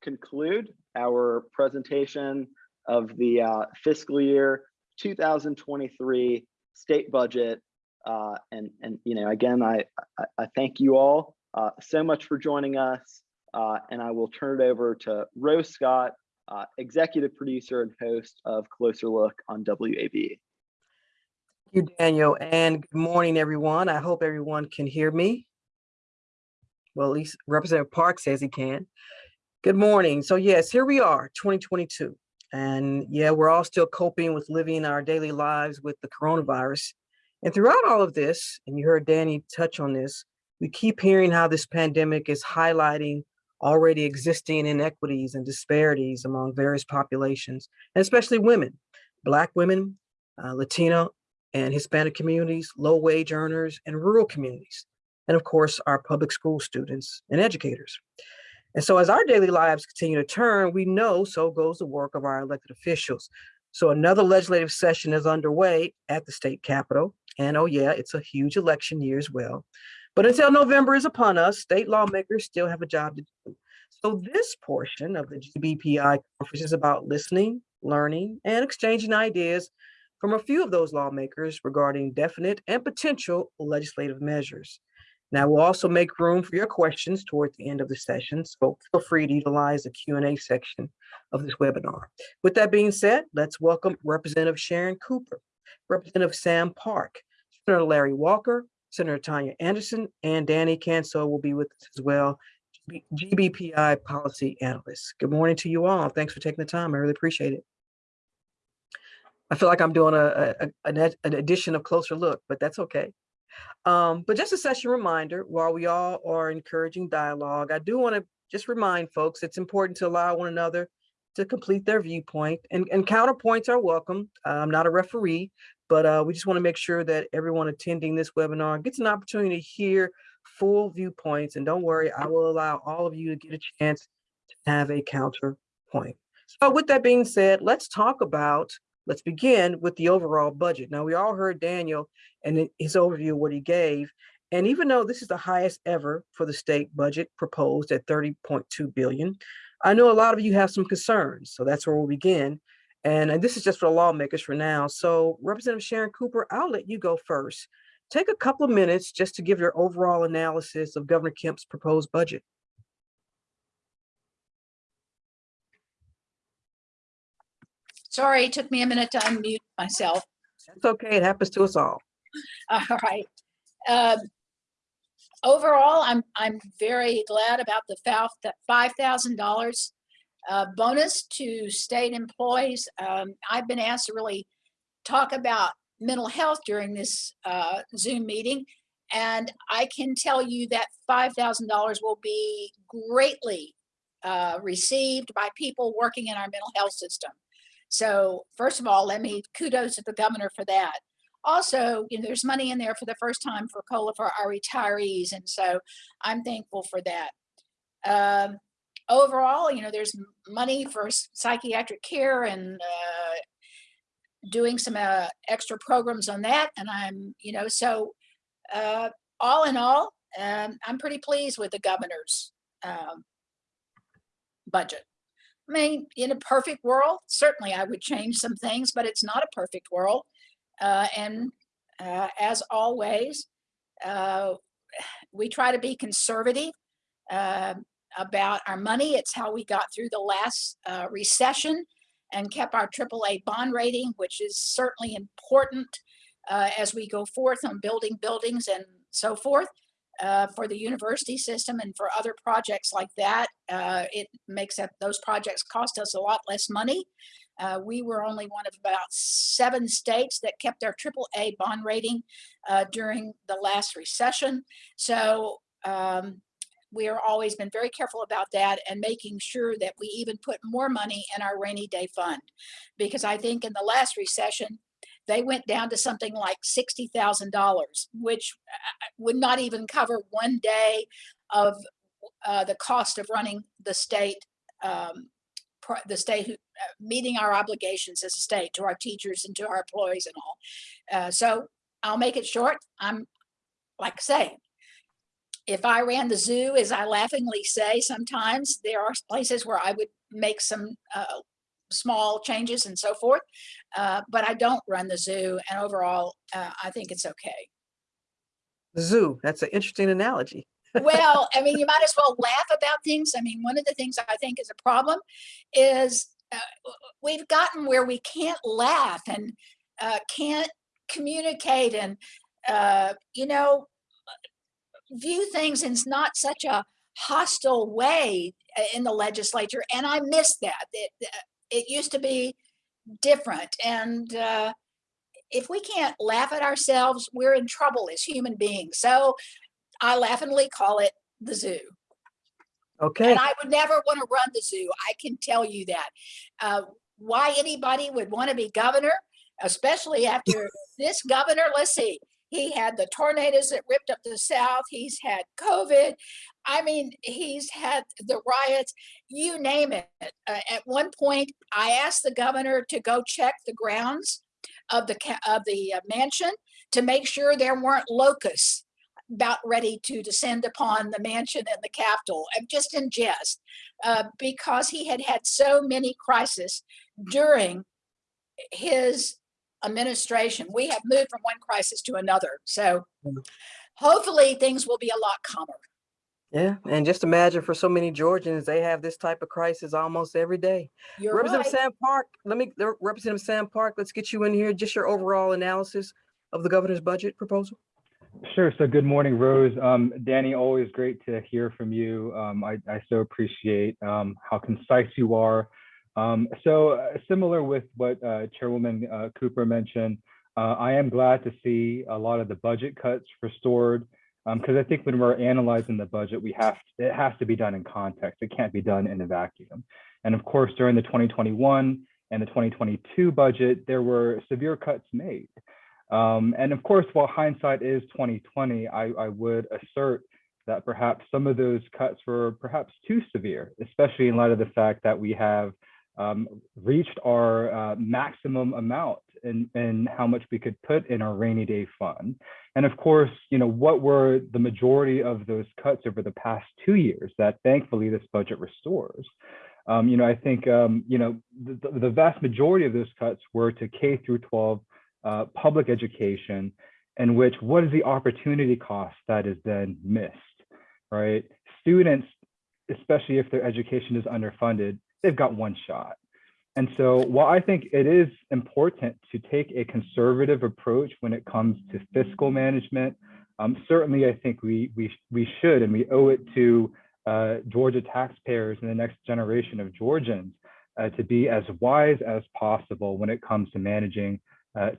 conclude our presentation of the uh, fiscal year 2023 state budget uh, and, and, you know, again, I, I, I thank you all uh, so much for joining us. Uh, and I will turn it over to Rose Scott, uh, executive producer and host of Closer Look on WABE. Thank you, Daniel, and good morning, everyone. I hope everyone can hear me. Well, at least Representative Park says he can. Good morning. So yes, here we are, 2022. And yeah, we're all still coping with living our daily lives with the coronavirus. And throughout all of this, and you heard Danny touch on this, we keep hearing how this pandemic is highlighting already existing inequities and disparities among various populations, and especially women, Black women, uh, Latino and Hispanic communities, low wage earners, and rural communities. And of course, our public school students and educators. And so as our daily lives continue to turn, we know so goes the work of our elected officials. So another legislative session is underway at the state capitol. And oh yeah, it's a huge election year as well. But until November is upon us, state lawmakers still have a job to do. So this portion of the GBPI conference is about listening, learning, and exchanging ideas from a few of those lawmakers regarding definite and potential legislative measures. Now, we'll also make room for your questions toward the end of the session, so feel free to utilize the Q&A section of this webinar. With that being said, let's welcome Representative Sharon Cooper, Representative Sam Park, Senator Larry Walker, Senator Tanya Anderson, and Danny Kanso will be with us as well, GBPI policy analyst. Good morning to you all. Thanks for taking the time. I really appreciate it. I feel like I'm doing a, a- an an edition of Closer Look, but that's okay. Um, but just a session reminder, while we all are encouraging dialogue, I do want to just remind folks, it's important to allow one another to complete their viewpoint and, and counterpoints are welcome. I'm not a referee, but uh, we just want to make sure that everyone attending this webinar gets an opportunity to hear full viewpoints. And don't worry, I will allow all of you to get a chance to have a counterpoint. So with that being said, let's talk about, let's begin with the overall budget. Now, we all heard Daniel and his overview of what he gave. And even though this is the highest ever for the state budget proposed at 30.2 billion, I know a lot of you have some concerns. So that's where we'll begin. And, and this is just for the lawmakers for now. So Representative Sharon Cooper, I'll let you go first. Take a couple of minutes just to give your overall analysis of Governor Kemp's proposed budget. Sorry, it took me a minute to unmute myself. That's okay. It happens to us all. All right. Um, Overall, I'm, I'm very glad about the fou- that $5,000 uh, bonus to state employees. Um, I've been asked to really talk about mental health during this uh, Zoom meeting. And I can tell you that $5,000 will be greatly uh, received by people working in our mental health system. So first of all, let me kudos to the governor for that. Also, you know, there's money in there for the first time for COLA for our retirees. And so I'm thankful for that. Um, overall, you know, there's money for psychiatric care and uh, doing some uh, extra programs on that. And I'm, you know, so uh, all in all, um, I'm pretty pleased with the governor's um, budget. I mean, in a perfect world, certainly I would change some things, but it's not a perfect world. Uh, and uh, as always, uh, we try to be conservative uh, about our money. It's how we got through the last uh, recession and kept our AAA bond rating, which is certainly important uh, as we go forth on building buildings and so forth. Uh, for the university system and for other projects like that, it makes up those projects cost us a lot less money. Uh, we were only one of about seven states that kept their AAA bond rating uh, during the last recession. So um, we are always been very careful about that and making sure that we even put more money in our rainy day fund. Because I think in the last recession, they went down to something like $60,000, which uh, would not even cover one day of uh, the cost of running the state um, the state who, uh, meeting our obligations as a state to our teachers and to our employees and all. Uh, so I'll make it short. I'm, like I say, if I ran the zoo, as I laughingly say, sometimes there are places where I would make some uh, small changes and so forth. Uh, but I don't run the zoo, and overall, uh, I think it's okay. The zoo, that's an interesting analogy. Well, I mean, you might as well laugh about things. I mean, one of the things I think is a problem is uh, we've gotten where we can't laugh and uh, can't communicate and, uh, you know, view things in not such a hostile way uh, in the legislature. And I miss that. It, uh, it used to be different. And uh, if we can't laugh at ourselves, we're in trouble as human beings. So I laughingly call it the zoo. Okay, And I would never want to run the zoo. I can tell you that. Uh, why anybody would want to be governor, especially after this governor, let's see, he had the tornadoes that ripped up the South. He's had COVID. I mean, he's had the riots, you name it. Uh, at one point, I asked the governor to go check the grounds of the, of the uh, mansion to make sure there weren't locusts about ready to descend upon the mansion and the Capitol, uh, just in jest, uh, because he had had so many crises during his administration. We have moved from one crisis to another. So Mm. hopefully things will be a lot calmer. Yeah, and just imagine for so many Georgians, they have this type of crisis almost every day. You're Representative right. Sam Park, let me, uh, Representative Sam Park, let's get you in here, just your overall analysis of the governor's budget proposal. Sure. So good morning, Rose. Um, Danny, always great to hear from you. Um, I, I so appreciate um, how concise you are. Um, so uh, similar with what uh, Chairwoman uh, Cooper mentioned, uh, I am glad to see a lot of the budget cuts restored because I think when we're analyzing the budget, we have it has to be done in context. It can't be done in a vacuum. And of course, during the 2021 and the 2022 budget, there were severe cuts made. Um, and of course, while hindsight is 2020, I, I would assert that perhaps some of those cuts were perhaps too severe, especially in light of the fact that we have um, reached our uh, maximum amount in, in how much we could put in our rainy day fund. And of course, you know, what were the majority of those cuts over the past two years that thankfully this budget restores? Um, you know, I think, um, you know, the, the vast majority of those cuts were to K through 12 uh, public education in which what is the opportunity cost that is then missed, right? Students, especially if their education is underfunded, they've got one shot. And so while I think it is important to take a conservative approach when it comes to fiscal management, um, certainly I think we, we, we should and we owe it to uh, Georgia taxpayers and the next generation of Georgians uh, to be as wise as possible when it comes to managing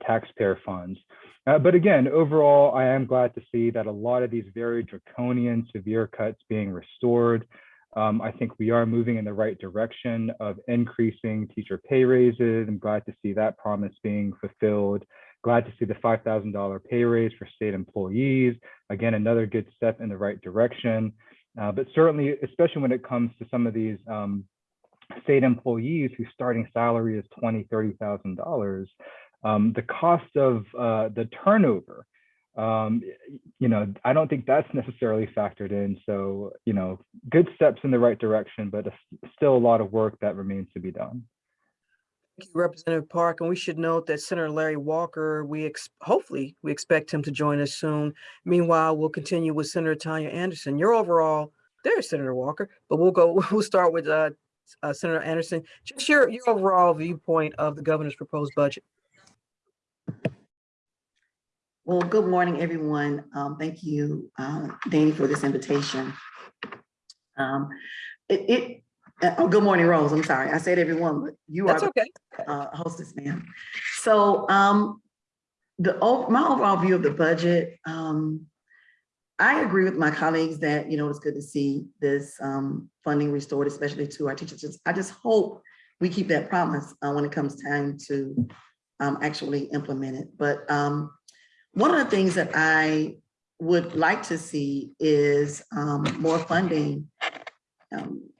taxpayer funds. Uh, but again, overall, I am glad to see that a lot of these very draconian, severe cuts being restored. Um, I think we are moving in the right direction of increasing teacher pay raises. I'm glad to see that promise being fulfilled. Glad to see the $5,000 pay raise for state employees. Again, another good step in the right direction. Uh, but certainly, especially when it comes to some of these um, state employees whose starting salary is $20,000, $30,000, um, the cost of uh, the turnover, um, you know, I don't think that's necessarily factored in. So, you know, good steps in the right direction, but still a lot of work that remains to be done. Thank you, Representative Park, and we should note that Senator Larry Walker, we hopefully, we expect him to join us soon. Meanwhile, we'll continue with Senator Tanya Anderson. Your overall, there's Senator Walker, but we'll go, we'll start with uh, uh, Senator Anderson. Just your, your overall viewpoint of the governor's proposed budget. Well, good morning, everyone. Um, thank you, uh, Danny, for this invitation. Um, it, it, uh, oh, good morning, Rose. I'm sorry. I said everyone, but you are That's the okay. uh, hostess, ma'am. So, um, the, my overall view of the budget, um, I agree with my colleagues that, you know, it's good to see this, um, funding restored, especially to our teachers. I just hope we keep that promise, uh, when it comes time to, um, actually implement it. But, um, one of the things that I would like to see is, um, more funding, um,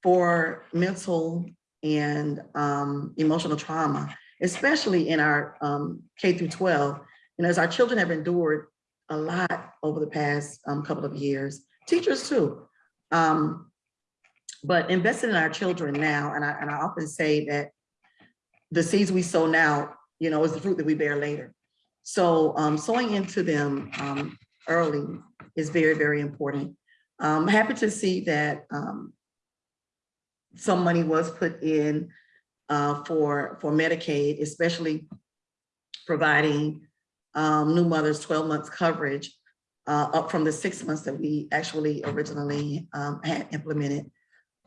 for mental and um, emotional trauma, especially in our um, K through 12. You know, as our children have endured a lot over the past um, couple of years, teachers too. Um, but investing in our children now, and I, and I often say that the seeds we sow now, you know, is the fruit that we bear later. So um, sowing into them um, early is very, very important. I'm happy to see that um, some money was put in uh, for, for Medicaid, especially providing um, new mothers 12 months coverage uh, up from the six months that we actually originally um, had implemented.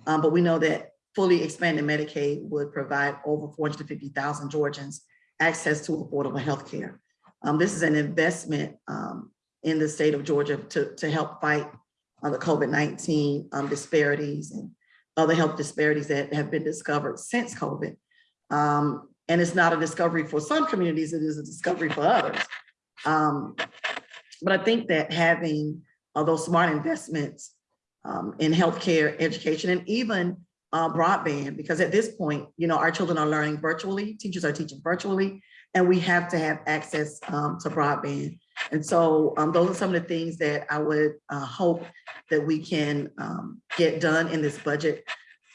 Um, But we know that fully expanded Medicaid would provide over 450,000 Georgians access to affordable healthcare. Um, This is an investment um, in the state of Georgia to, to help fight uh, the COVID-19 um, disparities and other health disparities that have been discovered since COVID. Um, and it's not a discovery for some communities, it is a discovery for others. Um, but I think that having uh, those smart investments um, in healthcare, education, and even uh, broadband, because at this point, you know, our children are learning virtually, teachers are teaching virtually, and we have to have access um, to broadband. And so um, those are some of the things that I would uh, hope that we can um, get done in this budget.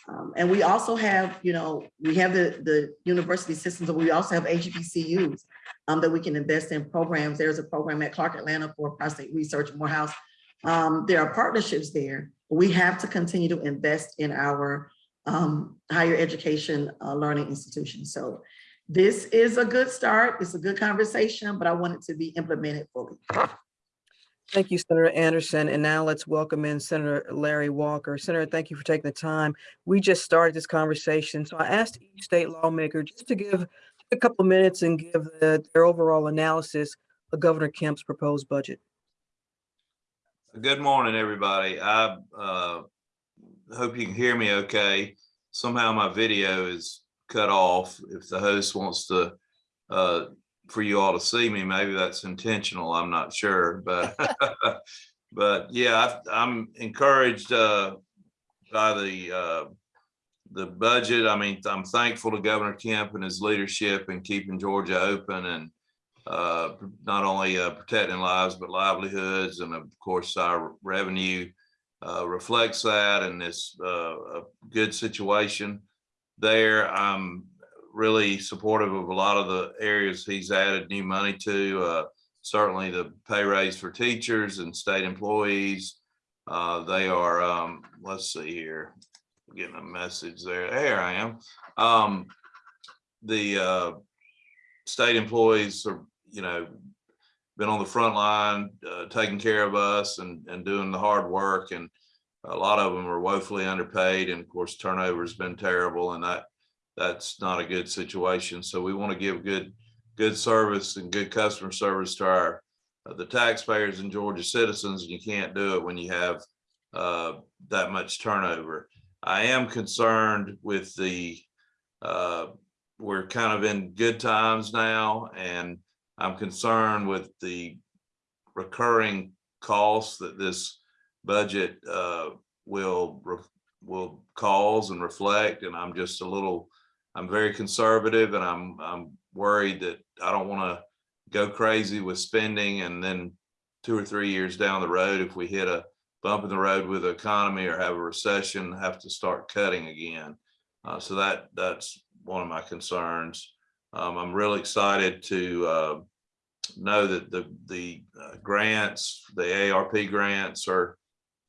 Um, And we also have, you know, we have the, the university systems, but we also have HBCUs um, that we can invest in programs. There's a program at Clark Atlanta for prostate research, Morehouse. Um, There are partnerships there. We have to continue to invest in our higher education uh, learning institutions. So this is a good start. It's a good conversation, but I want it to be implemented fully. Thank you, Senator Anderson. And now let's welcome in Senator Larry Walker. Senator, thank you for taking the time. We just started this conversation, so I asked each state lawmaker just to give a couple of minutes and give the- their overall analysis of Governor Kemp's proposed budget. Good morning, everybody. I uh, hope you can hear me okay. Somehow my video is cut off. If the host wants to, uh, for you all to see me, maybe that's intentional. I'm not sure, but, but yeah, I've- I'm encouraged uh, by the, uh, the budget. I mean, I'm thankful to Governor Kemp and his leadership in keeping Georgia open and uh, not only uh, protecting lives, but livelihoods. And of course, our revenue uh, reflects that and it's uh, a good situation there. I'm really supportive of a lot of the areas he's added new money to. Uh, certainly the pay raise for teachers and state employees. Uh, they are, um, let's see here, getting a message there. There I am. Um, the uh, state employees are, you know, been on the front line, uh, taking care of us and, and doing the hard work. And a lot of them are woefully underpaid. And of course, turnover's been terrible and that, that's not a good situation. So we want to give good, good service and good customer service to our, uh, the taxpayers and Georgia citizens. And you can't do it when you have, uh, that much turnover. I am concerned with the, uh, we're kind of in good times now and I'm concerned with the recurring costs that this budget uh, will will cause and reflect. And I'm just a little, I'm very conservative and I'm I'm worried that I don't want to go crazy with spending and then two or three years down the road, if we hit a bump in the road with the economy or have a recession, have to start cutting again. Uh, so that that's one of my concerns. Um, I'm really excited to uh, know that the the uh, grants, the ARP grants are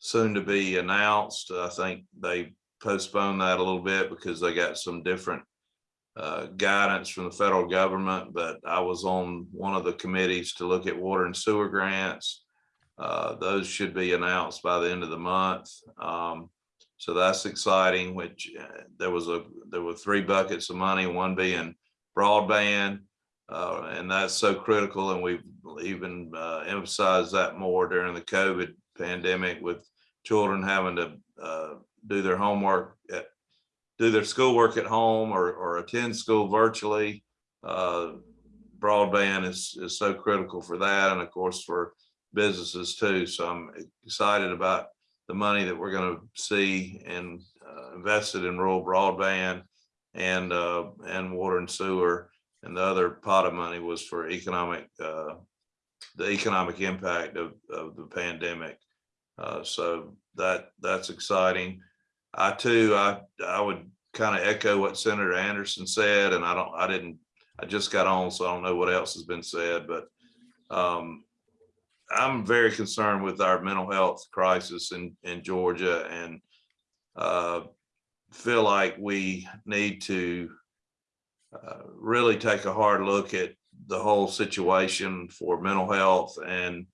soon to be announced. I think they postponed that a little bit because they got some different uh, guidance from the federal government, but I was on one of the committees to look at water and sewer grants. Uh, those should be announced by the end of the month. Um, so that's exciting, which uh, there was a, there were three buckets of money, one being broadband. Uh, and that's so critical. And we've even uh, emphasized that more during the COVID pandemic with children having to uh, do their homework at, do their schoolwork at home or, or attend school virtually. Uh, broadband is, is so critical for that. And of course, for businesses too. So I'm excited about the money that we're going to see and uh, invested in rural broadband and uh, and water and sewer. And the other pot of money was for economic, uh, the economic impact of, of the pandemic. Uh, so that that's exciting. I too, I I would kind of echo what Senator Anderson said, and I don't, I didn't, I just got on, so I don't know what else has been said, but um, I'm very concerned with our mental health crisis in, in Georgia and uh, feel like we need to uh, really take a hard look at the whole situation for mental health and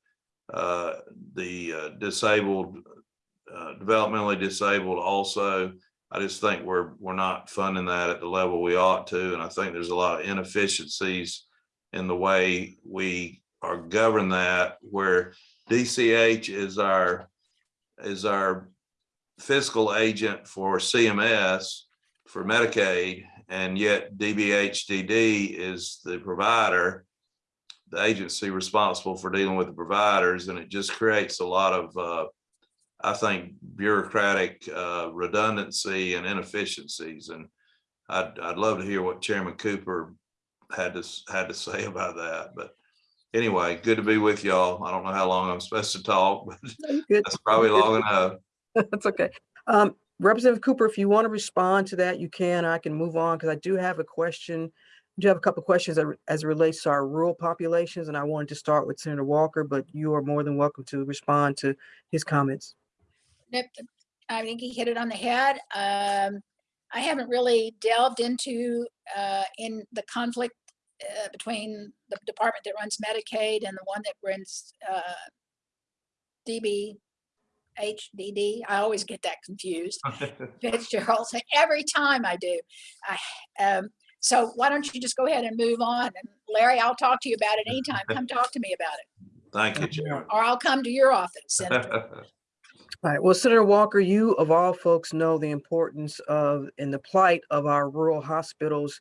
uh, the uh, disabled, uh, developmentally disabled also. I just think we're, we're not funding that at the level we ought to. And I think there's a lot of inefficiencies in the way we are govern that where DCH is our is our fiscal agent for CMS for Medicaid, and yet DBHDD is the provider, the agency responsible for dealing with the providers, and it just creates a lot of, uh, I think, bureaucratic uh, redundancy and inefficiencies. And I'd I'd love to hear what Chairman Cooper had to had to say about that, but anyway, good to be with y'all. I don't know how long I'm supposed to talk, but No, that's probably long enough. That's okay. Um, Representative Cooper, if you want to respond to that, you can. I can move on because I do have a question. I do have a couple of questions that as it relates to our rural populations, and I wanted to start with Senator Walker, but you are more than welcome to respond to his comments. Yep, I think he hit it on the head. Um, I haven't really delved into, uh, in the conflict, uh, between the department that runs Medicaid and the one that runs, uh, DB, HDD. I always get that confused. Fitzgerald, every time I do. I, um, so why don't you just go ahead and move on? And Larry, I'll talk to you about it anytime. Come talk to me about it, Thank you, Chair. or I'll come to your office. And All right, well, Senator Walker, you of all folks know the importance of and the plight of our rural hospitals.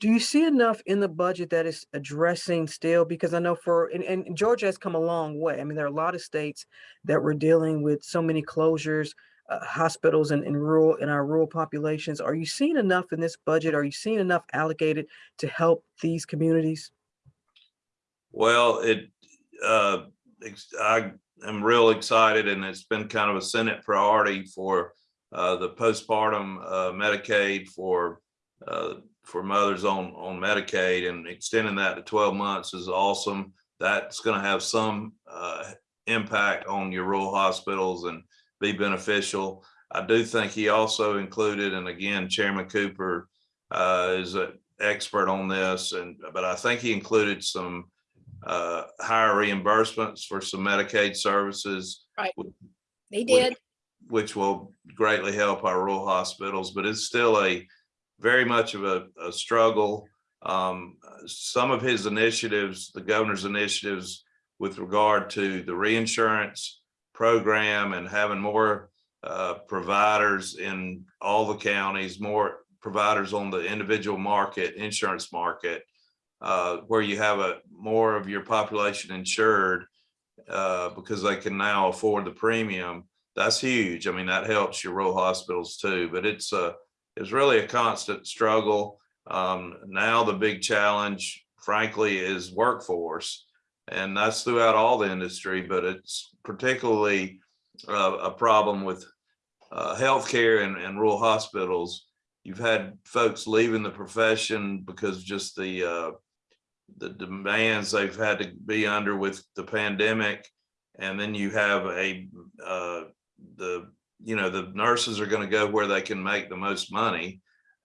Do you see enough in the budget that is addressing still? Because I know for, and, and Georgia has come a long way. I mean, there are a lot of states that were dealing with so many closures, uh, hospitals and in rural, in our rural populations. Are you seeing enough in this budget? Are you seeing enough allocated to help these communities? Well, it, uh, I am real excited and it's been kind of a Senate priority for uh, the postpartum uh, Medicaid for, uh, for mothers on, on Medicaid and extending that to twelve months is awesome. That's gonna have some impact on your rural hospitals and be beneficial. I do think he also included, and again, Chairman Cooper uh, is an expert on this, and, but I think he included some uh, higher reimbursements for some Medicaid services, Right. he did. which will greatly help our rural hospitals, but it's still a very much of a, a struggle. Um, some of his initiatives, the governor's initiatives with regard to the reinsurance program and having more uh, providers in all the counties, more providers on the individual market, insurance market, uh, where you have a more of your population insured uh, because they can now afford the premium. That's huge. I mean, that helps your rural hospitals too, but it's a, it's really a constant struggle. Um, now the big challenge, frankly, is workforce. And that's throughout all the industry, but it's particularly uh, a problem with uh, healthcare and, and rural hospitals. You've had folks leaving the profession because just the uh, the demands they've had to be under with the pandemic. And then you have a, uh, the, you know, the nurses are going to go where they can make the most money.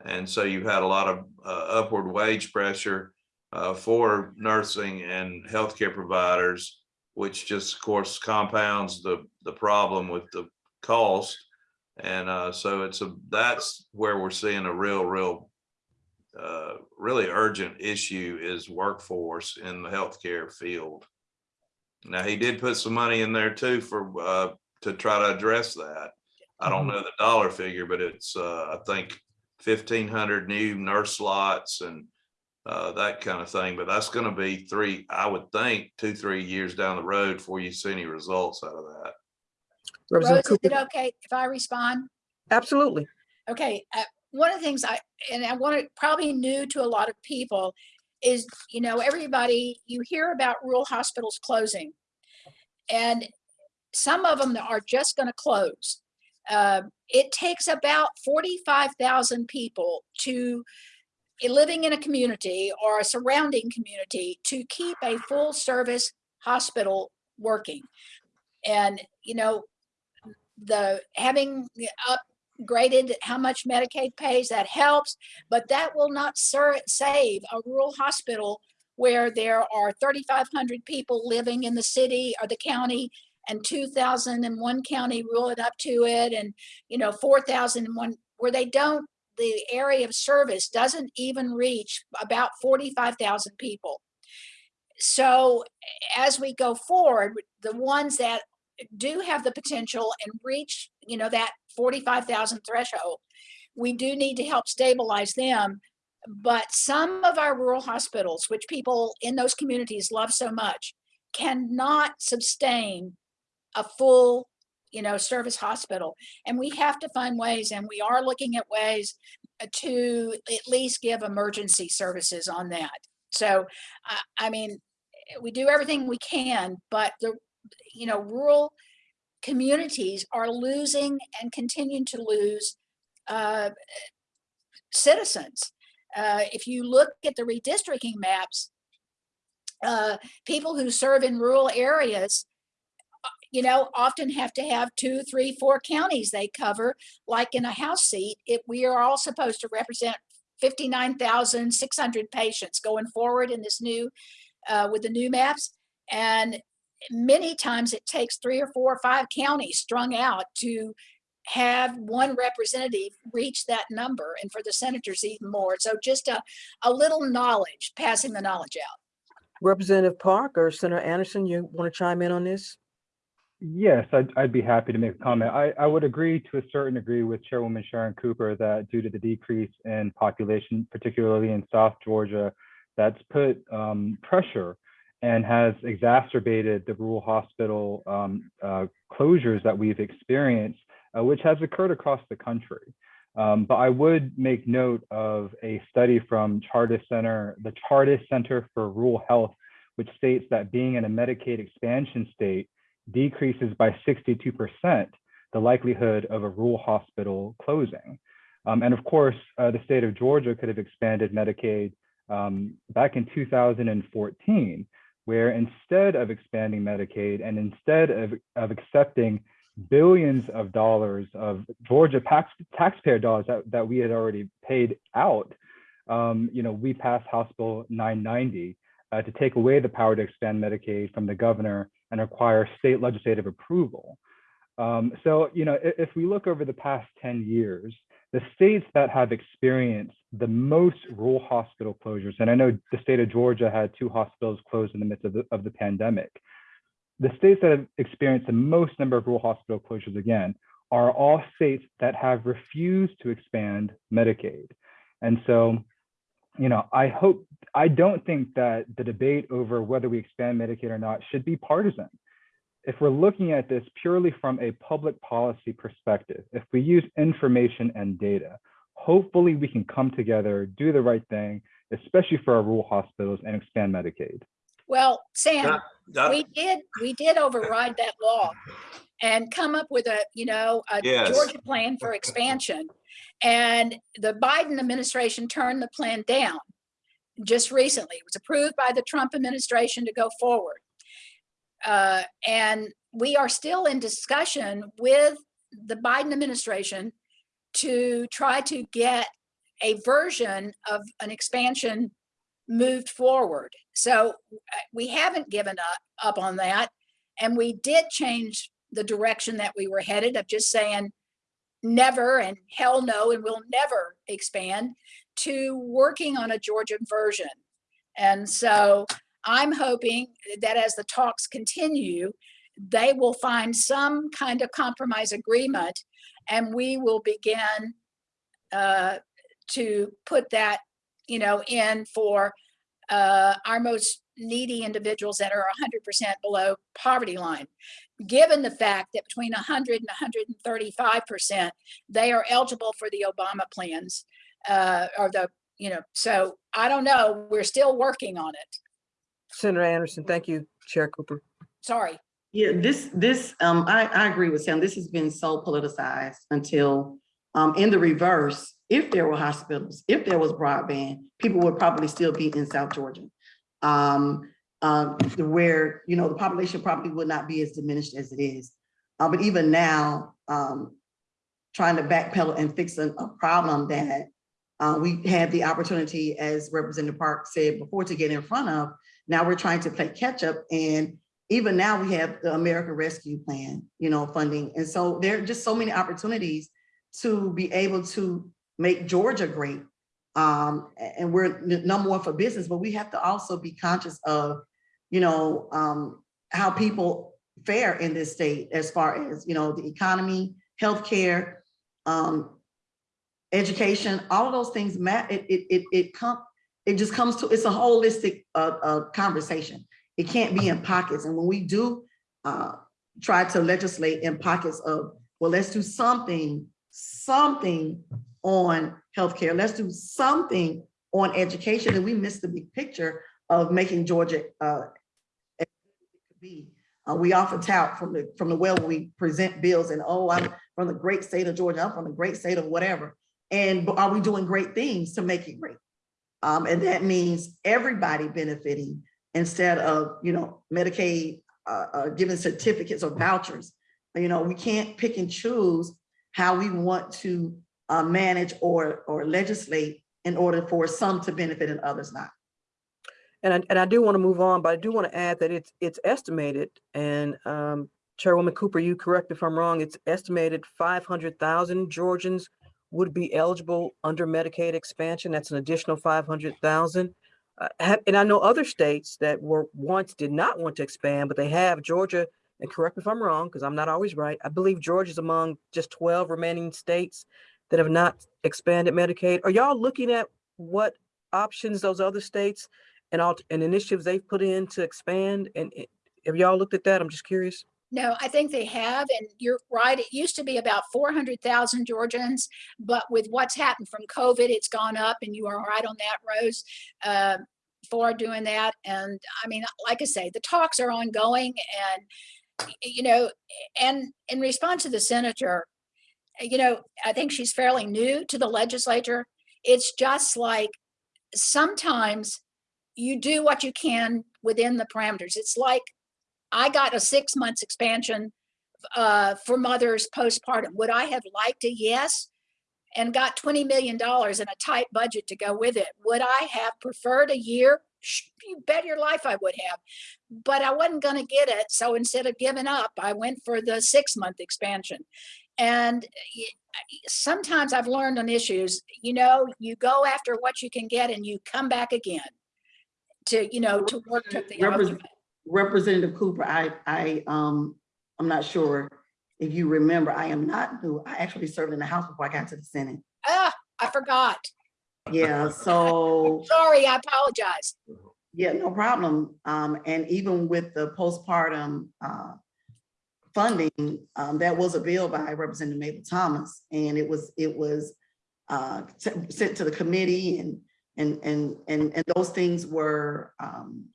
And so you've had a lot of uh, upward wage pressure uh, for nursing and healthcare providers, which just of course compounds the, the problem with the cost. And uh, so it's a, that's where we're seeing a real, real uh, really urgent issue is workforce in the healthcare field. Now, he did put some money in there too for, uh, to try to address that. I don't know the dollar figure, but it's, uh, I think fifteen hundred new nurse slots and uh, that kind of thing, but that's gonna be three, I would think, two, three years down the road before you see any results out of that. Rose, Representative is it Cooper? okay if I respond? Absolutely. Okay, uh, one of the things I, and I want to, probably new to a lot of people is, you know, everybody, you hear about rural hospitals closing. And some of them are just going to close. Uh, It takes about 45,000 people to, living in a community or a surrounding community to keep a full service hospital working. And, you know, the having upgraded how much Medicaid pays, that helps, but that will not save a rural hospital where there are 3,500 people living in the city or the county and 2,000 in one county rule it up to it and, you know, 4,000 in one, where they don't, the area of service doesn't even reach about 45,000 people. So as we go forward, the ones that do have the potential and reach, you know, that 45,000 threshold, we do need to help stabilize them. But some of our rural hospitals, which people in those communities love so much, cannot sustain a full, you know, service hospital. And we have to find ways, and we are looking at ways uh, to at least give emergency services on that. So, I, I mean, we do everything we can, but the, you know, rural communities are losing and continue to lose uh, citizens. Uh, if you look at the redistricting maps, uh, people who serve in rural areas, uh, you know, often have to have two, three, four counties they cover, like in a House seat. If we are all supposed to represent 59,600 patients going forward in this new, uh, with the new maps. And many times it takes three or four or five counties strung out to have one representative reach that number and for the senators even more. So just a, a little knowledge, passing the knowledge out. Representative Park or Senator Anderson, you want to chime in on this? Yes, I'd, I'd be happy to make a comment. I, I would agree to a certain degree with Chairwoman Sharon Cooper that due to the decrease in population, particularly in South Georgia, that's put um, pressure and has exacerbated the rural hospital um, uh, closures that we've experienced, uh, which has occurred across the country. Um, but I would make note of a study from Chartis Center, the Chartis Center for Rural Health, which states that being in a Medicaid expansion state decreases by 62% the likelihood of a rural hospital closing. Um, and of course, uh, the state of Georgia could have expanded Medicaid um, back in 2014, where instead of expanding Medicaid and instead of, of accepting billions of dollars of Georgia tax, taxpayer dollars that, that we had already paid out, um, you know, we passed House Bill 990 uh, to take away the power to expand Medicaid from the governor and require state legislative approval. Um, so, you know, if, if we look over the past 10 years, the states that have experienced the most rural hospital closures, and I know the state of Georgia had two hospitals closed in the midst of the, of the pandemic. The states that have experienced the most number of rural hospital closures again are all states that have refused to expand Medicaid. And so, you know, I hope, I don't think that the debate over whether we expand Medicaid or not should be partisan. If we're looking at this purely from a public policy perspective, if we use information and data, hopefully we can come together, do the right thing, especially for our rural hospitals and expand Medicaid. Well, Sam, Doc- we did, we did override that law and come up with a, you know, a Yes. Georgia plan for expansion. And the Biden administration turned the plan down just recently. It was approved by the Trump administration to go forward. Uh, And we are still in discussion with the Biden administration to try to get a version of an expansion moved forward. So uh, we haven't given up, up on that. And we did change the direction that we were headed of just saying never and hell no, and we'll never expand to working on a Georgian version. And so I'm hoping that as the talks continue, they will find some kind of compromise agreement and we will begin uh, to put that, you know, in for uh, our most needy individuals that are 100% below poverty line. Given the fact that between 100 and 135%, they are eligible for the Obama plans uh, or the, you know, so I don't know, we're still working on it. Senator Anderson, thank you, Chair Cooper. Sorry. Yeah, this, this, um, I, I agree with Sam. This has been so politicized until, um, in the reverse, if there were hospitals, if there was broadband, people would probably still be in South Georgia. Um, um, where, you know, the population probably would not be as diminished as it is. Uh, but even now, um, trying to backpedal and fix a, a problem that uh, we had the opportunity, as Representative Park said before, to get in front of. Now we're trying to play catch up and even now we have the American Rescue Plan, you know, funding. And so there are just so many opportunities to be able to make Georgia great. Um, and we're number one for business, but we have to also be conscious of, you know, um, how people fare in this state as far as, you know, the economy, healthcare, um, education, all of those things, it, it, it, it come, it just comes to, it's a holistic, uh, uh, conversation. It can't be in pockets. And when we do, uh, try to legislate in pockets of, well, let's do something, something on healthcare. Let's do something on education. And we miss the big picture of making Georgia, uh, be. Uh, we often tout from the, from the well, we present bills and, oh, I'm from the great state of Georgia, I'm from the great state of whatever. And are we doing great things to make it great? Um, and that means everybody benefiting instead of, you know, Medicaid, uh, uh, giving certificates or vouchers. You know, we can't pick and choose how we want to, uh, manage or, or legislate in order for some to benefit and others not. And I, and I do want to move on, but I do want to add that it's, it's estimated and um, Chairwoman Cooper, you correct if I'm wrong, it's estimated five hundred thousand Georgians would be eligible under Medicaid expansion. That's an additional five hundred thousand. Uh, and I know other states that were once did not want to expand, but they have Georgia, and correct me if I'm wrong, because I'm not always right. I believe Georgia's among just twelve remaining states that have not expanded Medicaid. Are y'all looking at what options those other states and all, and initiatives they've put in to expand? And have y'all looked at that? I'm just curious. No, I think they have, and you're right. It used to be about four hundred thousand Georgians, but with what's happened from COVID, it's gone up, and you are right on that, Rose, uh, for doing that. And I mean, like I say, the talks are ongoing, and you know, and in response to the senator, you know, I think she's fairly new to the legislature. It's just like sometimes you do what you can within the parameters. It's like I got a six months expansion uh, for mothers postpartum. Would I have liked a yes? And got $20 million and a tight budget to go with it. Would I have preferred a year? You bet your life I would have. But I wasn't going to get it. So instead of giving up, I went for the six month expansion. And sometimes I've learned on issues, you know, you go after what you can get and you come back again to, you know, to work to the argument. Representative Cooper, I, I, um, I'm not sure if you remember, I am not new. I actually served in the House before I got to the Senate. Ah, I forgot. Yeah, so, Sorry, I apologize. yeah, no problem. Um, and even with the postpartum, uh, funding, um, that was a bill by Representative Mable Thomas, and it was, it was, uh, sent to the committee and, and, and, and, and those things were, um,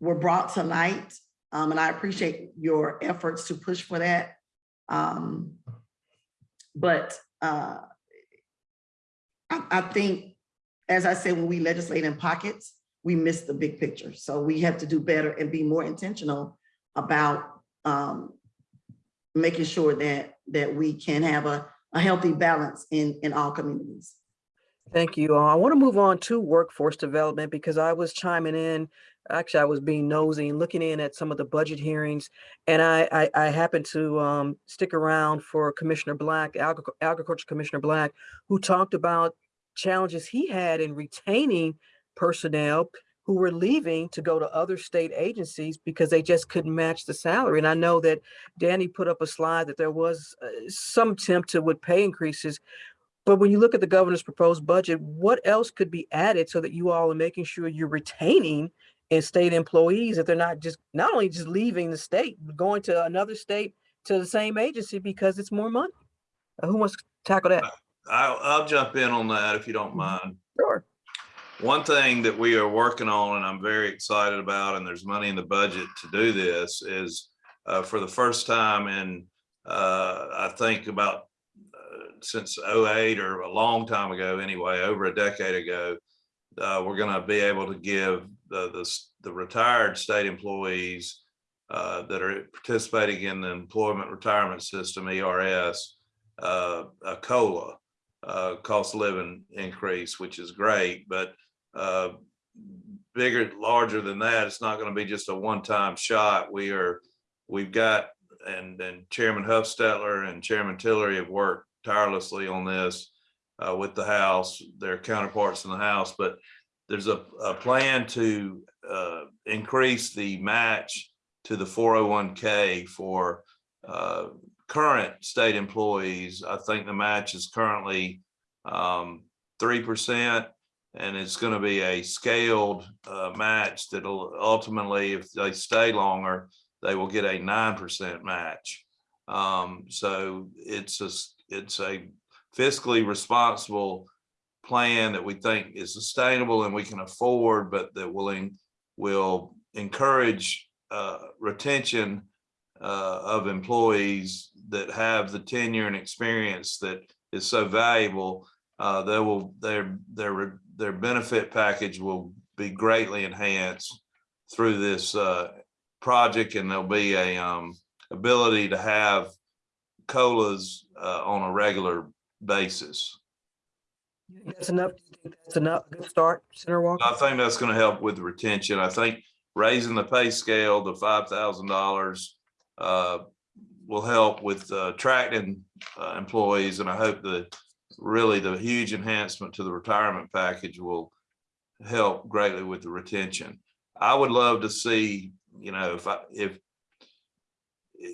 were brought to light. Um, and I appreciate your efforts to push for that. Um, but, uh, I, I think, as I said, when we legislate in pockets, we miss the big picture. So we have to do better and be more intentional about, um, making sure that, that we can have a, a healthy balance in, in all communities. Thank you. I want to move on to workforce development because I was chiming in. Actually, I was being nosy and looking in at some of the budget hearings. And I, I, I happened to um, stick around for Commissioner Black, Agric- Agriculture Commissioner Black, who talked about challenges he had in retaining personnel who were leaving to go to other state agencies because they just couldn't match the salary. And I know that Danny put up a slide that there was uh, some attempt to with pay increases. But when you look at the governor's proposed budget, what else could be added so that you all are making sure you're retaining and state employees that they're not just not only just leaving the state, but going to another state to the same agency because it's more money? Uh, who wants to tackle that? I'll, I'll jump in on that if you don't mind. Sure. One thing that we are working on and I'm very excited about, and there's money in the budget to do this, is uh, for the first time in, uh, I think about uh, since 08 or a long time ago anyway, over a decade ago, uh, we're gonna be able to give the, the, the retired state employees uh, that are participating in the employment retirement system, ERS, uh, a COLA cost of living increase, which is great, but uh, bigger, larger than that, it's not going to be just a one-time shot. We are, we've got, and, and Chairman Hufstetler and Chairman Tillery have worked tirelessly on this uh, with the House, their counterparts in the House, but there's a, a plan to uh, increase the match to the 401k for uh, current state employees. I think the match is currently um, 3%. And it's going to be a scaled uh, match that'll ultimately, if they stay longer, they will get a 9% match. Um, so it's a, it's a fiscally responsible plan that we think is sustainable and we can afford, but that will, en- will encourage uh, retention uh, of employees that have the tenure and experience that is so valuable, uh, they will, their, their, their benefit package will be greatly enhanced through this, uh, project and there'll be a, um, ability to have colas, uh, on a regular basis. That's enough, that's enough, good start, Senator Walker? I think that's gonna help with retention. I think raising the pay scale to five thousand dollars uh, will help with uh, attracting uh, employees, and I hope that really the huge enhancement to the retirement package will help greatly with the retention. I would love to see, you know, if I, if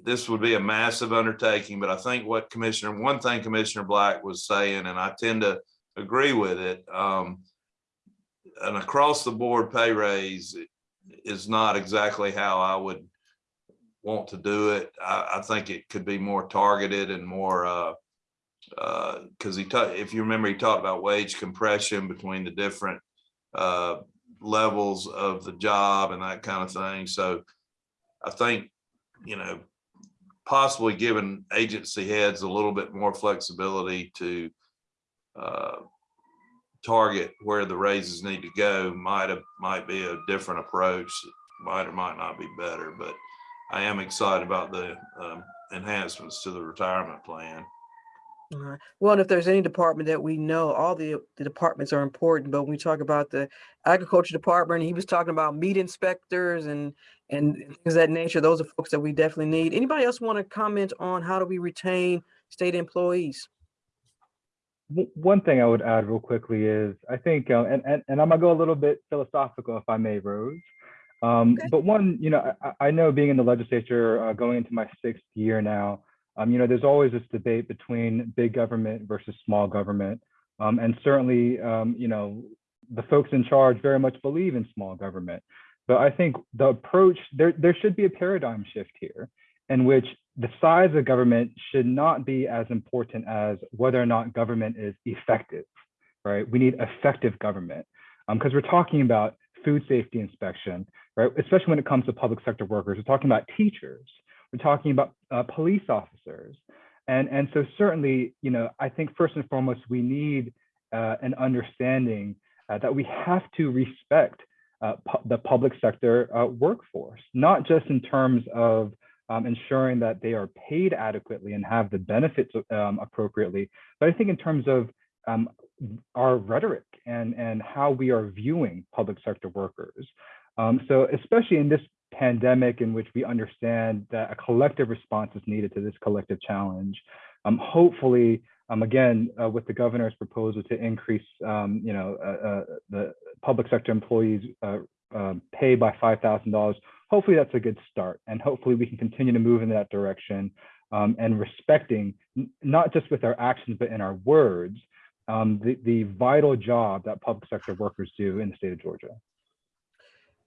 this would be a massive undertaking, but I think what Commissioner, one thing Commissioner Black was saying, and I tend to agree with it, um, an across the board pay raise is not exactly how I would want to do it. I, I think it could be more targeted and more, uh, uh, cause he, ta- if you remember, he talked about wage compression between the different, uh, levels of the job and that kind of thing. So I think, you know, possibly giving agency heads a little bit more flexibility to, uh, target where the raises need to go might have, might be a different approach, might or might not be better, but I am excited about the um, enhancements to the retirement plan. All right. Well, and if there's any department that we know, all the, the departments are important, but when we talk about the agriculture department, he was talking about meat inspectors and, and things of that nature. Those are folks that we definitely need. Anybody else want to comment on how do we retain state employees? One thing I would add real quickly is I think, uh, and, and, and I'm gonna go a little bit philosophical if I may, Rose. Um, Okay. but one, you know, I, I know being in the legislature, uh, going into my sixth year now, um, you know, there's always this debate between big government versus small government. Um, and certainly, um, you know, the folks in charge very much believe in small government. But I think the approach, there, there should be a paradigm shift here in which the size of government should not be as important as whether or not government is effective, right? We need effective government because we're talking about food safety inspection, right? Especially when it comes to public sector workers, we're talking about teachers, we're talking about uh, police officers. And, and so certainly, you know, I think first and foremost, we need uh, an understanding uh, that we have to respect uh, pu- the public sector uh, workforce, not just in terms of um, ensuring that they are paid adequately and have the benefits um, appropriately, but I think in terms of um, our rhetoric and, and how we are viewing public sector workers. Um, so especially in this pandemic in which we understand that a collective response is needed to this collective challenge, um, hopefully, um, again, uh, with the governor's proposal to increase, um, you know, uh, uh, the public sector employees uh, uh, pay by $5,000, hopefully that's a good start. And hopefully we can continue to move in that direction um, and respecting, not just with our actions, but in our words, um, the, the vital job that public sector workers do in the state of Georgia.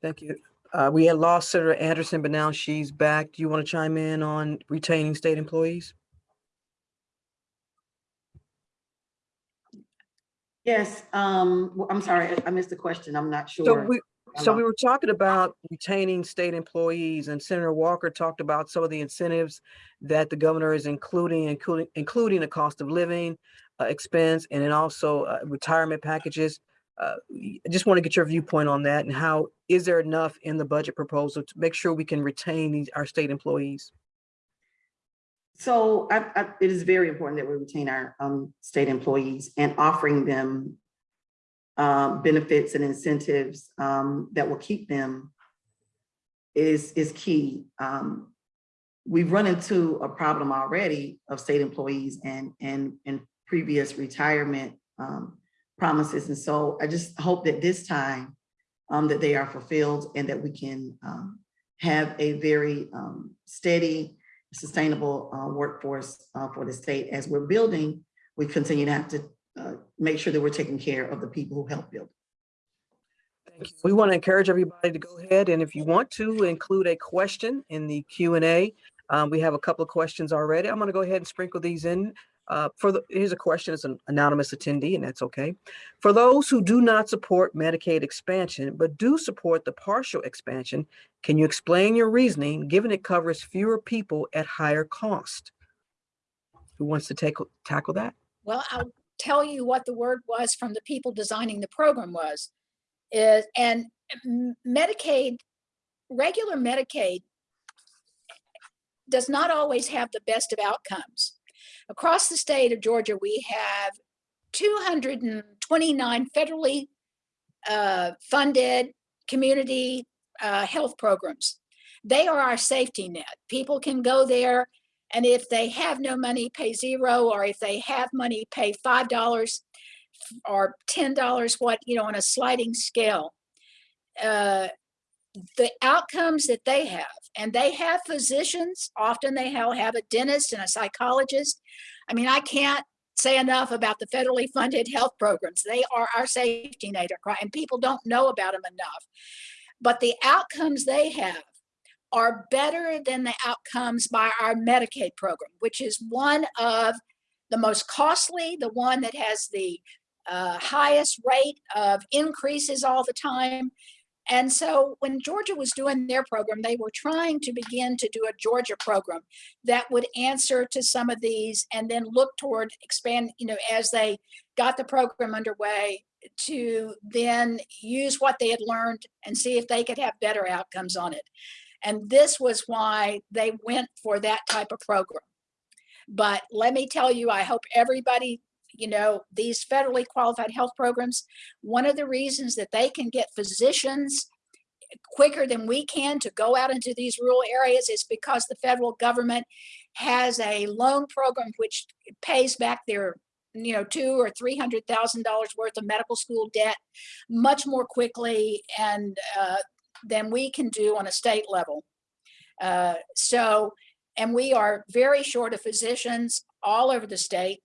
Thank you. Uh, we had lost Senator Anderson, but now she's back. Do you want to chime in on retaining state employees? Yes, um, I'm sorry, I- missed the question. I'm not So sure. we, so we were talking about retaining state employees and Senator Walker talked about some of the incentives that the governor is including, including, including the cost of living uh, expense and then also uh, retirement packages. Uh, I just want to get your viewpoint on that and how, is there enough in the budget proposal to make sure we can retain these, our state employees? So I, I, it is very important that we retain our, um, state employees and offering them uh, benefits and incentives, um, that will keep them is, is key. Um, we've run into a problem already of state employees and, and, and previous retirement, um, promises. And so I just hope that this time, um, that they are fulfilled and that we can, um, have a very, um, steady, sustainable uh, workforce uh, for the state. As we're building, we continue to have to uh, make sure that we're taking care of the people who help build. Thank you. We want to encourage everybody to go ahead and if you want to include a question in the Q and A, um, we have a couple of questions already. I'm going to go ahead and sprinkle these in. Uh, for the, here's a question, it's an anonymous attendee, and that's okay. For those who do not support Medicaid expansion, but do support the partial expansion, can you explain your reasoning, given it covers fewer people at higher cost? Who wants to take, tackle that? Well, I'll tell you what the word was from the people designing the program was. Is, and Medicaid, regular Medicaid does not always have the best of outcomes. Across the state of Georgia, we have 229 federally uh, funded community uh, health programs. They are our safety net. People can go there and if they have no money, pay zero, or if they have money, pay five dollars or ten dollars, what, you know, on a sliding scale. Uh, the outcomes that they have, and they have physicians, often they have, a dentist and a psychologist. I mean, I can't say enough about the federally funded health programs. They are our safety net, and people don't know about them enough. But the outcomes they have are better than the outcomes by our Medicaid program, which is one of the most costly, the one that has the uh, highest rate of increases all the time. And so when Georgia was doing their program, they were trying to begin to do a Georgia program that would answer to some of these and then look toward expand, you know, as they got the program underway to then use what they had learned and see if they could have better outcomes on it. And this was why they went for that type of program. But let me tell you, I hope everybody, you know, these federally qualified health programs, one of the reasons that they can get physicians quicker than we can to go out into these rural areas is because the federal government has a loan program which pays back their you know two or three hundred thousand dollars worth of medical school debt much more quickly and uh, than we can do on a state level. Uh, so, and we are very short of physicians all over the state,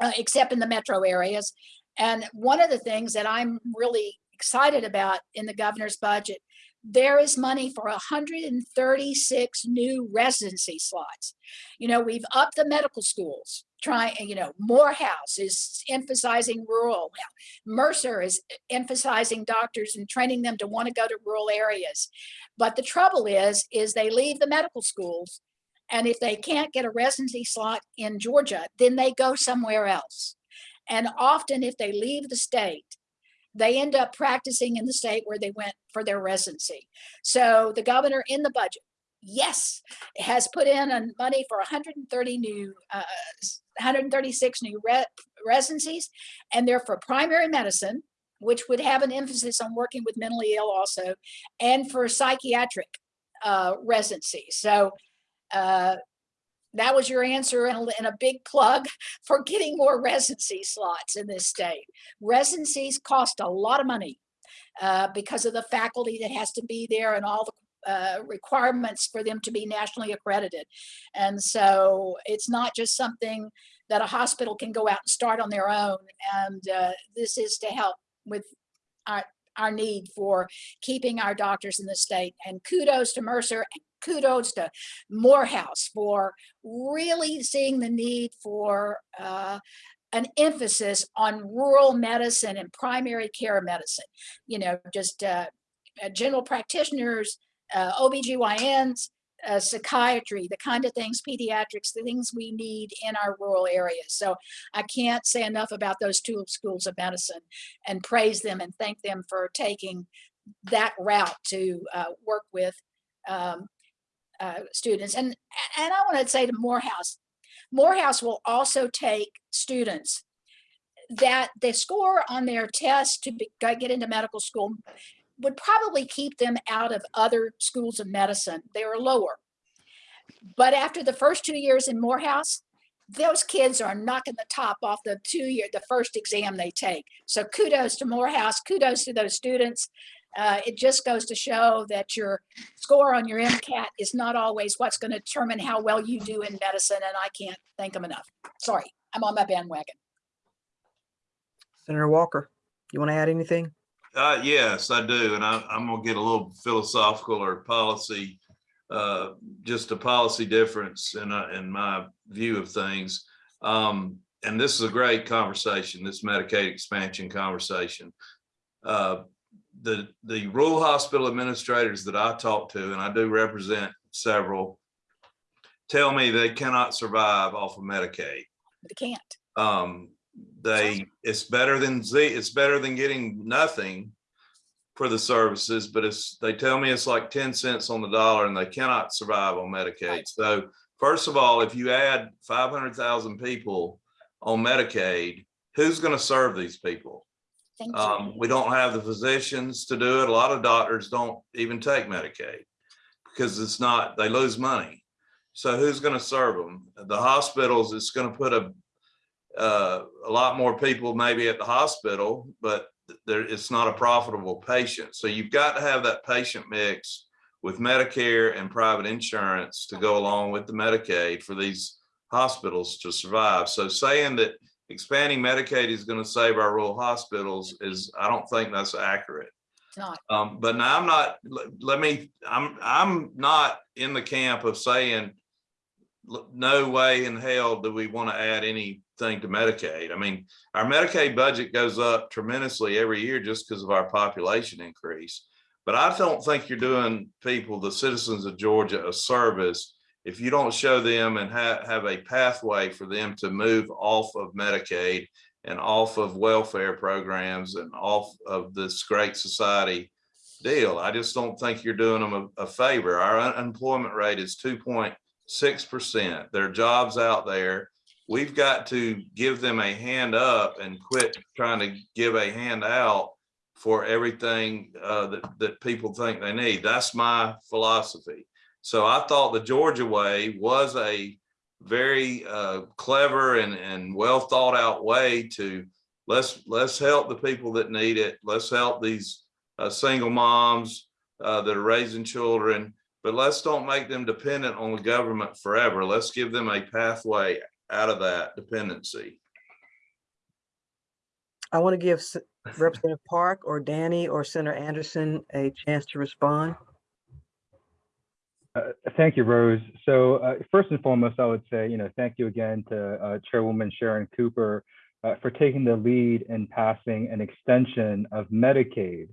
uh, except in the metro areas. And one of the things that I'm really excited about in the governor's budget, there is money for 136 new residency slots. You know, we've upped the medical schools trying, you know, Morehouse is emphasizing rural. Mercer is emphasizing doctors and training them to want to go to rural areas. But the trouble is, is they leave the medical schools and if they can't get a residency slot in Georgia, then they go somewhere else. And often if they leave the state, they end up practicing in the state where they went for their residency. So the governor in the budget, yes, has put in money for 130 new, uh, 136 new re residencies, and they're for primary medicine, which would have an emphasis on working with mentally ill also, and for psychiatric uh, residency. So uh, that was your answer and a, big plug for getting more residency slots in this state. Residencies cost a lot of money uh, because of the faculty that has to be there and all the uh, requirements for them to be nationally accredited. And so it's not just something that a hospital can go out and start on their own. And uh, this is to help with our, our need for keeping our doctors in the state. And kudos to Mercer and kudos to Morehouse for really seeing the need for uh, an emphasis on rural medicine and primary care medicine. You know, just uh, uh, general practitioners, uh, OBGYNs, uh, psychiatry, the kind of things, pediatrics, the things we need in our rural areas. So I can't say enough about those two schools of medicine and praise them and thank them for taking that route to uh, work with um, uh, students. And, and I want to say to Morehouse, Morehouse will also take students that the score on their test to be, get into medical school would probably keep them out of other schools of medicine. They are lower. But after the first two years in Morehouse, those kids are knocking the top off the two year, the first exam they take. So kudos to Morehouse, kudos to those students. Uh, it just goes to show that your score on your MCAT is not always what's going to determine how well you do in medicine, and I can't thank them enough. Sorry, I'm on my bandwagon. Senator Walker, you want to add anything? Uh, yes, I do, and I, I'm gonna get a little philosophical or policy, uh, just a policy difference in, uh, in my view of things. Um, and this is a great conversation, this Medicaid expansion conversation. Uh, the, the rural hospital administrators that I talk to, and I do represent several, tell me they cannot survive off of Medicaid. They can't. Um, they, it's better than Z, it's better than getting nothing for the services, but it's, they tell me it's like ten cents on the dollar and they cannot survive on Medicaid. So first of all, if you add five hundred thousand people on Medicaid, who's gonna serve these people? Thank. Um, we don't have the physicians to do it. A lot of doctors don't even take Medicaid because it's not, they lose money. So who's gonna serve them? The hospitals, it's gonna put a uh, a lot more people maybe at the hospital, but there, it's not a profitable patient. So you've got to have that patient mix with Medicare and private insurance to go along with the Medicaid for these hospitals to survive. So saying that expanding Medicaid is going to save our rural hospitals is, I don't think that's accurate. Not. Um, but now I'm not, let, let me, I'm, I'm not in the camp of saying no way in hell do we want to add anything to Medicaid. I mean, our Medicaid budget goes up tremendously every year just because of our population increase. But I don't think you're doing people, the citizens of Georgia, a service if you don't show them and have, have a pathway for them to move off of Medicaid and off of welfare programs and off of this great society deal. I just don't think you're doing them a, a favor. Our unemployment rate is two point six percent. There are jobs out there. We've got to give them a hand up and quit trying to give a hand out for everything uh, that, that people think they need. That's my philosophy. So I thought the Georgia way was a very uh, clever and, and well thought out way to let's let's help the people that need it. Let's help these uh, single moms uh, that are raising children, but let's don't make them dependent on the government forever. Let's give them a pathway out of that dependency. I want to give Representative Park or Danny or Senator Anderson a chance to respond. Uh, Thank you, Rose. So uh, first and foremost, I would say, you know, thank you again to uh, Chairwoman Sharon Cooper uh, for taking the lead in passing an extension of Medicaid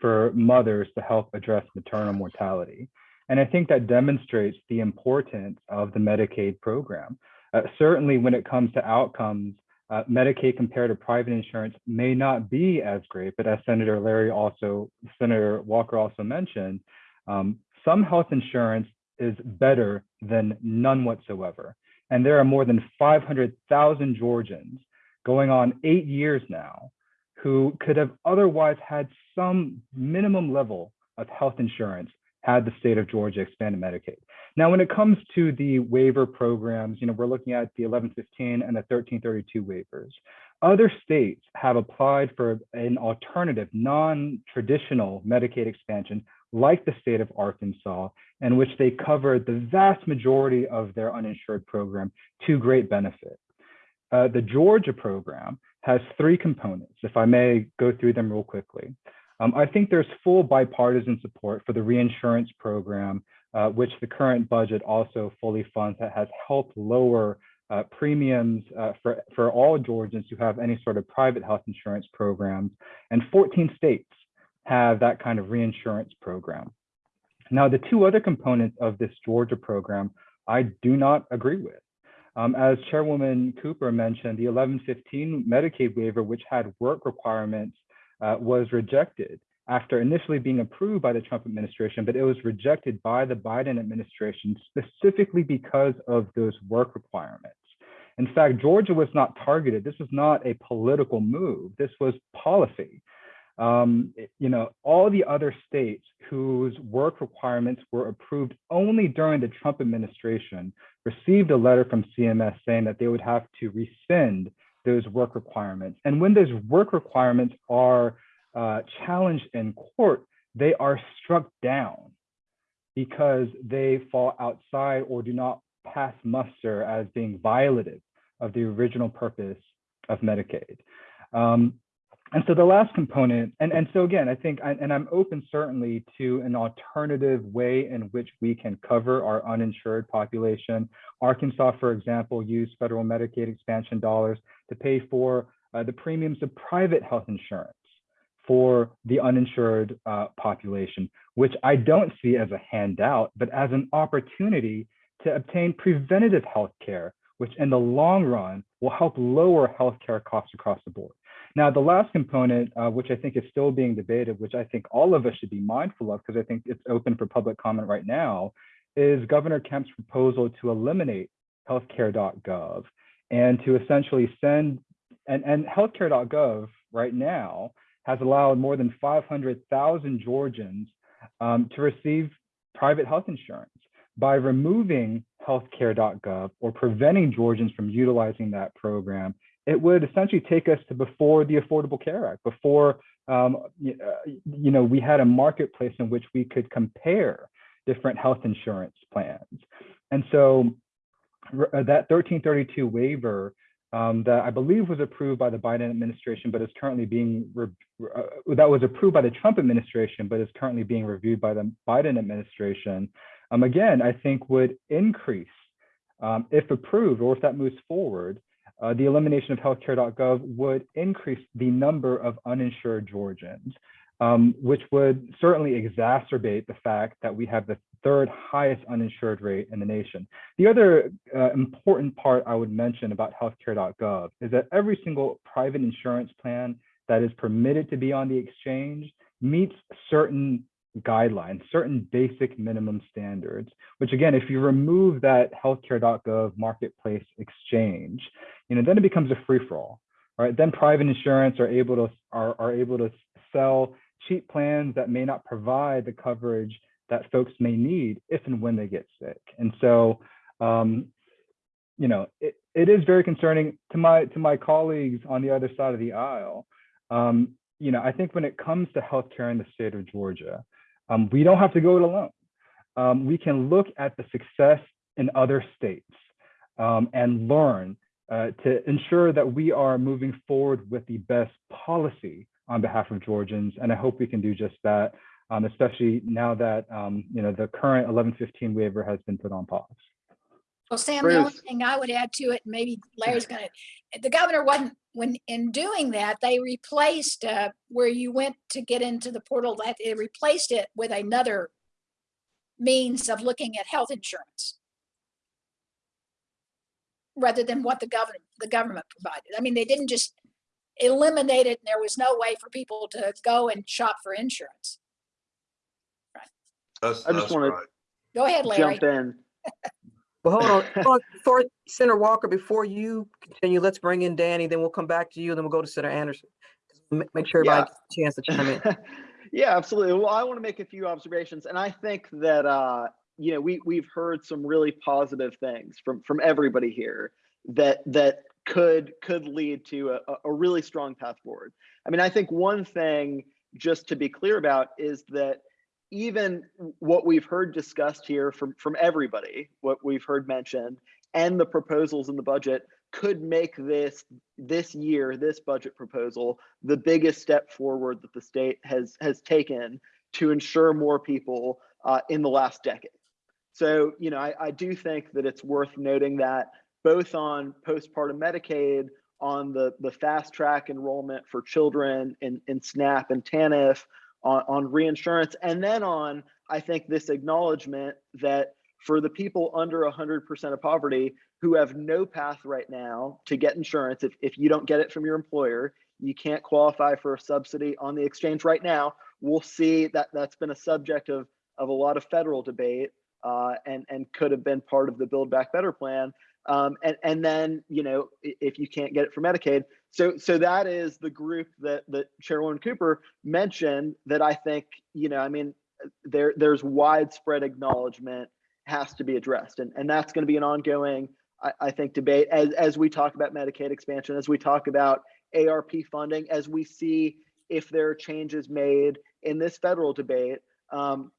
for mothers to help address maternal mortality. And I think that demonstrates the importance of the Medicaid program. Uh, Certainly, when it comes to outcomes, Medicaid compared to private insurance may not be as great, but as Senator Larry also, Senator Walker also mentioned, um, some health insurance is better than none whatsoever. And there are more than 500,000 Georgians going on eight years now who could have otherwise had some minimum level of health insurance had the state of Georgia expanded Medicaid. Now, when it comes to the waiver programs, you know, we're looking at the 1115 and the 1332 waivers. Other states have applied for an alternative, non-traditional Medicaid expansion like the state of Arkansas, in which they covered the vast majority of their uninsured program to great benefit. Uh, the Georgia program has three components, if I may go through them real quickly. Um, I think there's full bipartisan support for the reinsurance program, uh, which the current budget also fully funds that has helped lower uh, premiums uh, for, for all Georgians who have any sort of private health insurance programs. And 14 states have that kind of reinsurance program. Now, the two other components of this Georgia program, I do not agree with. Um, as Chairwoman Cooper mentioned, the 1115 Medicaid waiver, which had work requirements, uh, was rejected after initially being approved by the Trump administration, but it was rejected by the Biden administration specifically because of those work requirements. In fact, Georgia was not targeted. This was not a political move. This was policy um, you know, all the other states whose work requirements were approved only during the Trump administration received a letter from CMS saying that they would have to rescind those work requirements. And when those work requirements are uh, challenged in court, they are struck down because they fall outside or do not pass muster as being violative of the original purpose of Medicaid. Um, and so the last component, and, and so again, I think, I- and I'm open certainly to an alternative way in which we can cover our uninsured population. Arkansas, for example, used federal Medicaid expansion dollars to pay for uh, the premiums of private health insurance for the uninsured uh, population, which I don't see as a handout, but as an opportunity to obtain preventative health care, which in the long run will help lower healthcare costs across the board. Now, the last component, uh, which I think is still being debated, which I think all of us should be mindful of, because I think it's open for public comment right now, is Governor Kemp's proposal to eliminate healthcare.gov and to essentially send, and, and healthcare.gov right now has allowed more than 500,000 Georgians um, to receive private health insurance. By removing healthcare.gov or preventing Georgians from utilizing that program, it would essentially take us to before the Affordable Care Act, before um, uh, you know we had a marketplace in which we could compare different health insurance plans. And so uh, that 1332 waiver um, that I believe was approved by the Biden administration, but is currently being uh, that was approved by the Trump administration, but is currently being reviewed by the Biden administration. Um, again, I think would increase um, if approved or if that moves forward, uh, the elimination of healthcare.gov would increase the number of uninsured Georgians, um, which would certainly exacerbate the fact that we have the third highest uninsured rate in the nation. The other uh, important part I would mention about healthcare.gov is that every single private insurance plan that is permitted to be on the exchange meets certain guidelines, certain basic minimum standards, which again, if you remove that healthcare.gov marketplace exchange, you know, then it becomes a free for all, right? Then private insurance are able to are, are able to sell cheap plans that may not provide the coverage that folks may need if and when they get sick. And so, um, you know, it, it is very concerning to my to my colleagues on the other side of the aisle. Um, you know, I think when it comes to healthcare in the state of Georgia, um, we don't have to go it alone. Um, we can look at the success in other states um, and learn uh, to ensure that we are moving forward with the best policy on behalf of Georgians. And I hope we can do just that, um, especially now that um, you know the current 1115 waiver has been put on pause. Well, Sam, the only thing I would add to it, and maybe Larry's gonna, the governor wasn't, when, in doing that, they replaced, uh, where you went to get into the portal, that they replaced it with another means of looking at health insurance. Rather than what the government, the government provided. I mean, they didn't just eliminate it and there was no way for people to go and shop for insurance. That's, I just that's wanna- Go ahead, Larry. Jump in. Well, hold on, hold on, before Senator Walker, before you continue, let's bring in Danny, then we'll come back to you, then we'll go to Senator Anderson. Make sure everybody gets a chance to chime in. yeah, absolutely. Well, I want to make a few observations, and I think that uh, you know we we've heard some really positive things from from everybody here that that could could lead to a, a really strong path forward. I mean, I think one thing just to be clear about is that even what we've heard discussed here from from everybody, what we've heard mentioned, and the proposals in the budget could make this this year, this budget proposal, the biggest step forward that the state has has taken to ensure more people uh, in the last decade. So, you know, I, I do think that it's worth noting that both on postpartum Medicaid, on the the fast track enrollment for children in, in SNAP and TANF, on, on reinsurance, and then on, I think, this acknowledgement that for the people under 100% of poverty who have no path right now to get insurance, if, if you don't get it from your employer, you can't qualify for a subsidy on the exchange right now. We'll see that that's been a subject of, of a lot of federal debate uh, and, and could have been part of the Build Back Better plan. Um, and, and then, you know, if you can't get it for Medicaid. So, so that is the group that, that Chairwoman Cooper mentioned that I think, you know, I mean, there, there's widespread acknowledgement has to be addressed. And, and that's going to be an ongoing, I, I think, debate as, as we talk about Medicaid expansion, as we talk about ARP funding, as we see if there are changes made in this federal debate. Um,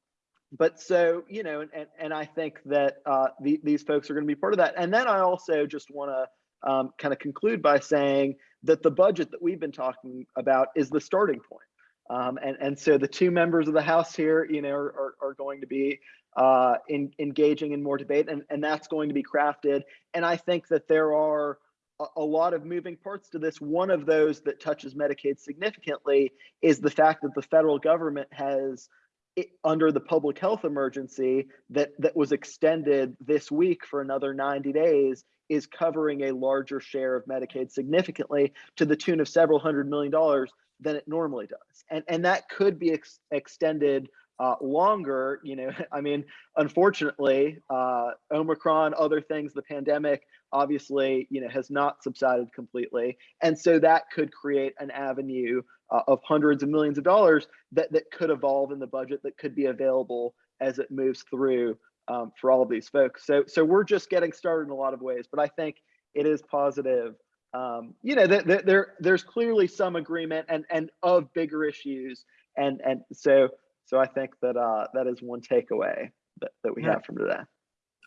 but so, you know, and, and I think that uh, the, these folks are going to be part of that. And then I also just want to um, kind of conclude by saying that the budget that we've been talking about is the starting point. Um, and, and so the two members of the House here, you know, are, are, going to be uh, in, engaging in more debate, and, and that's going to be crafted. And I think that there are a, a lot of moving parts to this. One of those that touches Medicaid significantly is the fact that the federal government has it, under the public health emergency that that was extended this week for another 90 days is covering a larger share of Medicaid significantly to the tune of several hundred million dollars than it normally does. And and that could be ex extended uh, longer, you know, I mean, unfortunately, uh, Omicron, other things, the pandemic obviously, you know, has not subsided completely. And so that could create an avenue uh, of hundreds of millions of dollars that, that could evolve in the budget that could be available as it moves through um, for all of these folks. So, so we're just getting started in a lot of ways, but I think it is positive. Um, you know, there, there, there, there's clearly some agreement and, and of bigger issues. And, and so, so I think that uh, that is one takeaway that, that we Yeah. have from today.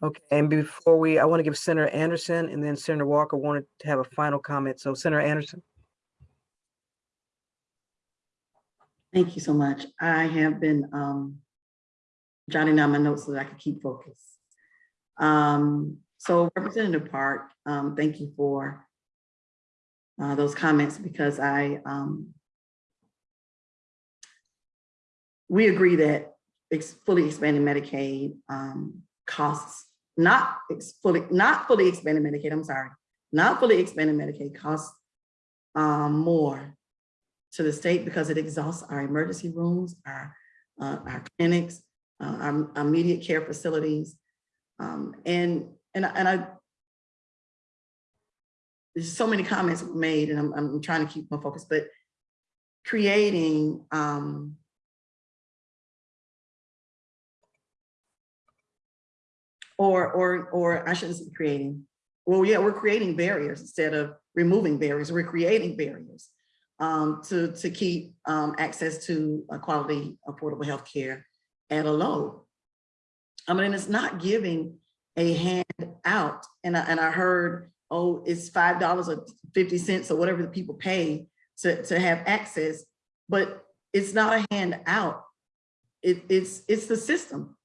Okay, and before we, I want to give Senator Anderson and then Senator Walker wanted to have a final comment. So Senator Anderson. Thank you so much. I have been um, jotting down my notes so that I can keep focus. Um, so Representative Park, um, thank you for uh, those comments because I um, we agree that ex- fully expanding Medicaid um, costs not fully not fully expanding Medicaid. I'm sorry, not fully expanding Medicaid costs um, more to the state because it exhausts our emergency rooms, our, uh, our clinics, uh, our immediate care facilities. Um, and, and, and I, there's so many comments made and I'm, I'm trying to keep my focus, but creating, um, or, or, or I shouldn't say creating, well, yeah, we're creating barriers instead of removing barriers, we're creating barriers um, to, to keep um, access to a quality, affordable healthcare at a low. I mean, it's not giving a hand out. And I, and I heard, oh, it's $5 or 50 cents or whatever the people pay to, to have access, but it's not a hand out. It, it's, it's the system.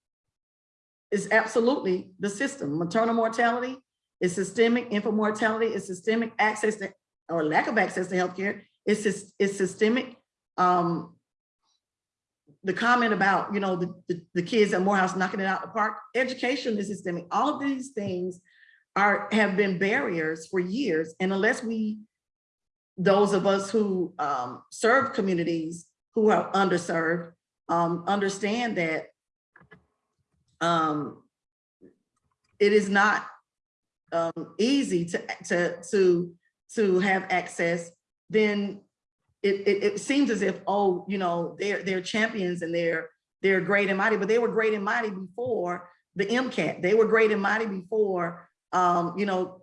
It's absolutely the system. Maternal mortality is systemic, infant mortality is systemic access to, or lack of access to healthcare sys- it's systemic. Um, the comment about, you know, the, the, the kids at Morehouse knocking it out of the park, education is systemic. All of these things are, have been barriers for years. And unless we, those of us who um, serve communities who are underserved, um, understand that um, it is not um, easy to, to, to, to have access then it, it, it seems as if, oh, you know, they're, they're champions and they're, they're great and mighty, but they were great and mighty before the MCAT. They were great and mighty before, um, you know,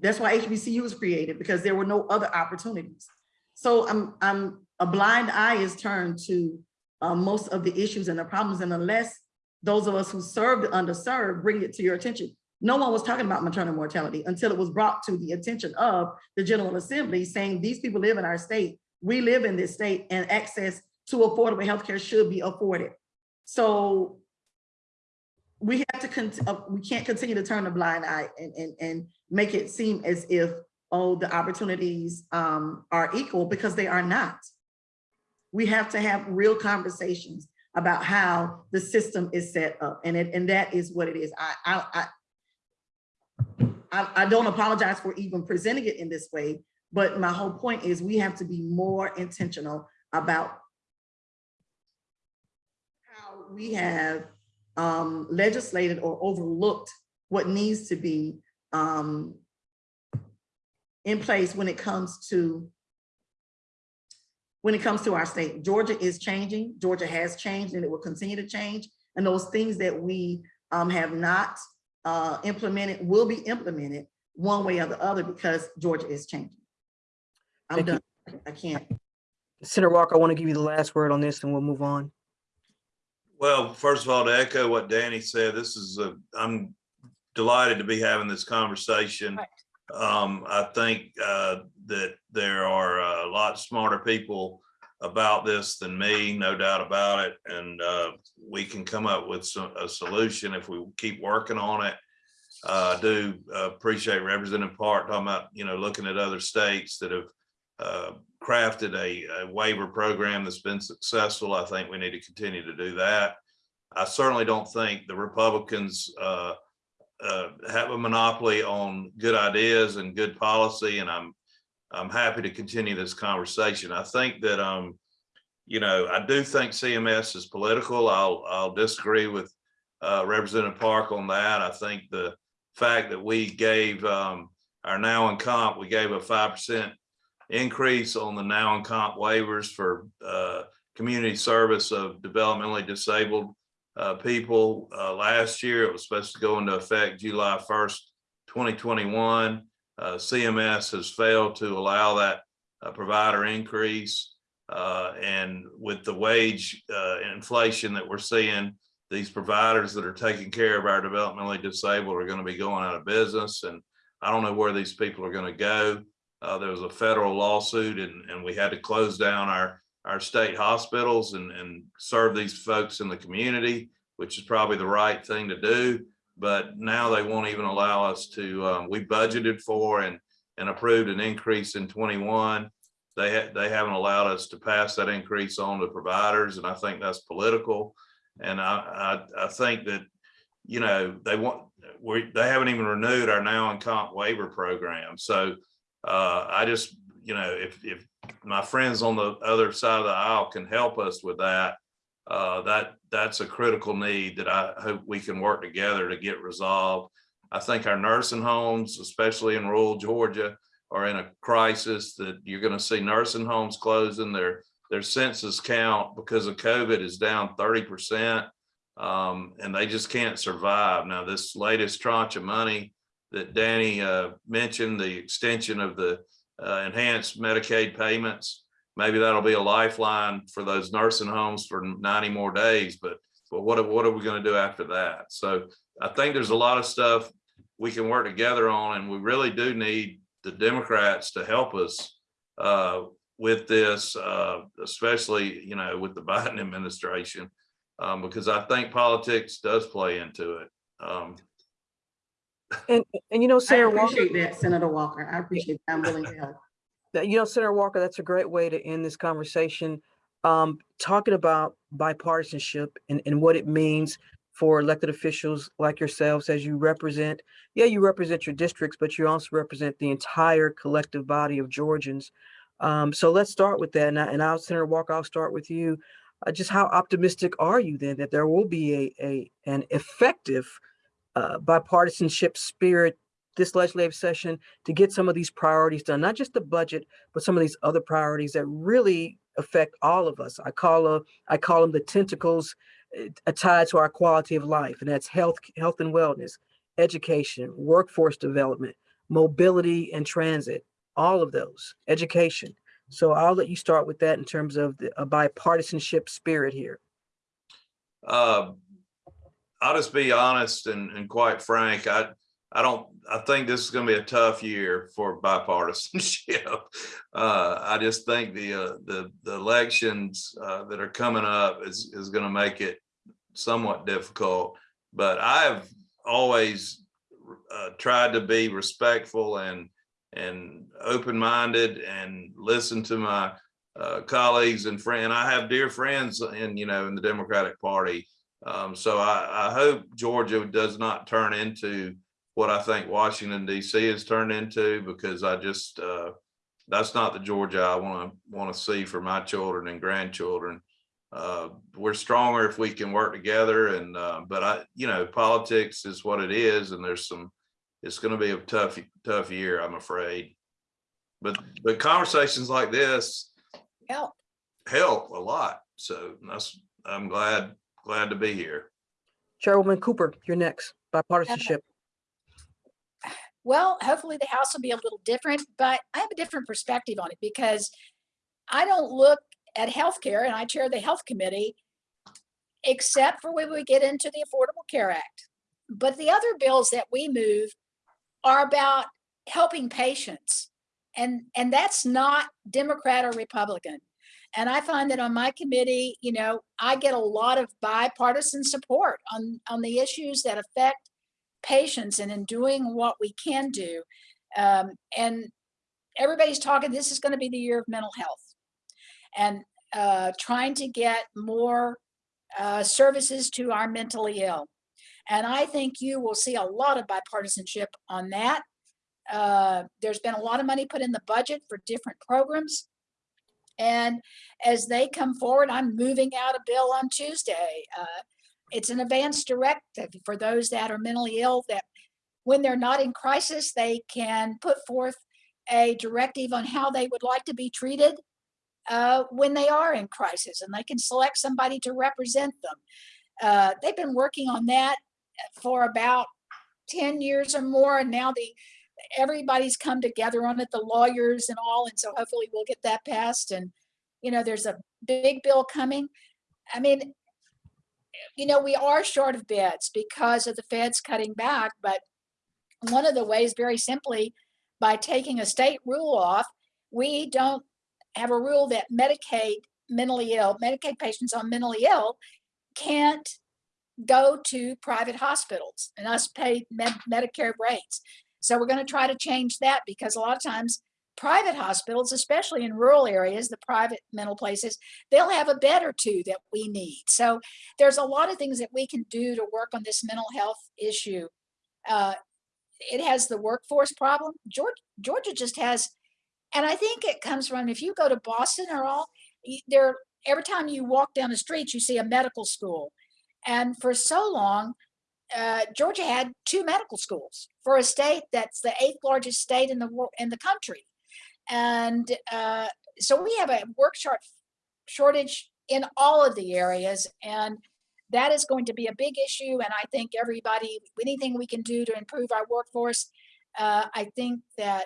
that's why HBCU was created because there were no other opportunities. So I'm, I'm, a blind eye is turned to uh, most of the issues and the problems. And unless those of us who serve the underserved bring it to your attention, no one was talking about maternal mortality until it was brought to the attention of the General Assembly saying these people live in our state. We live in this state and access to affordable healthcare should be afforded. So we have to, uh, we can't continue to turn a blind eye and, and, and make it seem as if, oh, the opportunities um, are equal because they are not. We have to have real conversations about how the system is set up and it, and that is what it is. I, I I, I don't apologize for even presenting it in this way, but my whole point is we have to be more intentional about how we have um, legislated or overlooked what needs to be um, in place when it comes to when it comes to our state. Georgia is changing. Georgia has changed and it will continue to change. And those things that we um, have not uh, implemented will be implemented one way or the other because Georgia is changing. I'm Thank you. done. I can't. Senator Walker, I want to give you the last word on this and we'll move on. Well, first of all, to echo what Danny said, this is a, I'm delighted to be having this conversation. Right. Um, I think, uh, that there are a lot smarter people about this than me, no doubt about it. And, uh, we can come up with some, a solution if we keep working on it. Uh, I do appreciate Representative Park talking about, you know, looking at other states that have, uh, crafted a, a waiver program that's been successful. I think we need to continue to do that. I certainly don't think the Republicans, uh, uh, have a monopoly on good ideas and good policy, and I'm, I'm happy to continue this conversation. I think that, um, you know, I do think CMS is political. I'll, I'll disagree with, uh, Representative Park on that. I think the fact that we gave, um, our now in comp, we gave a five percent increase on the now in comp waivers for, uh, community service of developmentally disabled uh, people. Uh, last year, it was supposed to go into effect July first, twenty twenty-one. Uh, CMS has failed to allow that uh, provider increase. Uh, and with the wage inflation that we're seeing, these providers that are taking care of our developmentally disabled are going to be going out of business. And I don't know where these people are going to go. Uh, there was a federal lawsuit and, and we had to close down our our state hospitals and, and serve these folks in the community, which is probably the right thing to do. But now they won't even allow us to, um, we budgeted for and, and approved an increase in twenty-one. They, ha- they haven't allowed us to pass that increase on to providers, and I think that's political. And I, I, I think that, you know, they want, we, they haven't even renewed our now in comp waiver program. So uh, I just, you know, if, if my friends on the other side of the aisle can help us with that, uh, that, that's a critical need that I hope we can work together to get resolved. I think our nursing homes, especially in rural Georgia, are in a crisis that you're gonna see nursing homes closing, their, their census count because of COVID is down thirty percent. Um, and they just can't survive. Now, this latest tranche of money that Danny, uh, mentioned, the extension of the, uh, enhanced Medicaid payments. Maybe that'll be a lifeline for those nursing homes for ninety more days, but, but what, what are we gonna do after that? So I think there's a lot of stuff we can work together on, and we really do need the Democrats to help us uh, with this, uh, especially, you know, with the Biden administration, um, because I think politics does play into it. Um, And, and you know, I Senator Walker, appreciate that, Senator Walker. I appreciate that. I'm willing to help. you know, Senator Walker, that's a great way to end this conversation. Um, talking about bipartisanship and, and what it means for elected officials like yourselves as you represent, yeah, you represent your districts, but you also represent the entire collective body of Georgians. Um, so let's start with that. And, I, and I'll, Senator Walker, I'll start with you. Uh, just how optimistic are you then that there will be a, a an effective uh, bipartisanship spirit this legislative session to get some of these priorities done, not just the budget, but some of these other priorities that really affect all of us. I call a, I call them the tentacles uh, tied to our quality of life, and that's health, health and wellness, education, workforce development, mobility and transit, all of those, education. So I'll let you start with that in terms of the, a bipartisanship spirit here. uh, I'll just be honest and, and quite frank. I, I don't, I think this is gonna be a tough year for bipartisanship. Uh, I just think the, uh, the, the elections, uh, that are coming up is, is gonna make it somewhat difficult. But I have always, uh, tried to be respectful and, and open-minded and listen to my, uh, colleagues and friend. I have dear friends in, you know, in the Democratic Party. Um, so I, I hope Georgia does not turn into what I think Washington DC has turned into because I just, uh, that's not the Georgia I want to, want to see for my children and grandchildren. Uh, we're stronger if we can work together and, uh, but I, you know, politics is what it is and there's some, it's going to be a tough, tough year, I'm afraid. But, but conversations like this Help. help a lot. So that's, I'm glad, glad to be here. Chairwoman Cooper, you're next, bipartisanship. Well, hopefully the House will be a little different, but I have a different perspective on it because I don't look at healthcare and I chair the health committee except for when we get into the Affordable Care Act. But the other bills that we move are about helping patients. And, and that's not Democrat or Republican. And I find that on my committee, you know, I get a lot of bipartisan support on, on the issues that affect patients and in doing what we can do. Um, and everybody's talking, this is going to be the year of mental health and uh, trying to get more uh, services to our mentally ill. And I think you will see a lot of bipartisanship on that. Uh, there's been a lot of money put in the budget for different programs. And as they come forward, I'm moving out a bill on Tuesday. Uh, it's an advance directive for those that are mentally ill that when they're not in crisis, they can put forth a directive on how they would like to be treated uh, when they are in crisis and they can select somebody to represent them. Uh, they've been working on that for about 10 years or more and now the everybody's come together on it, the lawyers and all, and so hopefully we'll get that passed. And, you know, there's a big bill coming. I mean, you know, we are short of beds because of the feds cutting back, but one of the ways, very simply, by taking a state rule off, we don't have a rule that Medicaid mentally ill, Medicaid patients on mentally ill can't go to private hospitals and us pay med Medicare rates. So we're going to try to change that because a lot of times private hospitals, especially in rural areas, the private mental places, they'll have a bed or two that we need. So there's a lot of things that we can do to work on this mental health issue. Uh, it has the workforce problem. Georgia, Georgia just has, and I think it comes from if you go to Boston or all, there every time you walk down the street, you see a medical school. And for so long, uh, Georgia had two medical schools for a state that's the eighth largest state in the world in the country, and uh, so we have a work short shortage in all of the areas, and that is going to be a big issue. And I think everybody, anything we can do to improve our workforce, uh, I think that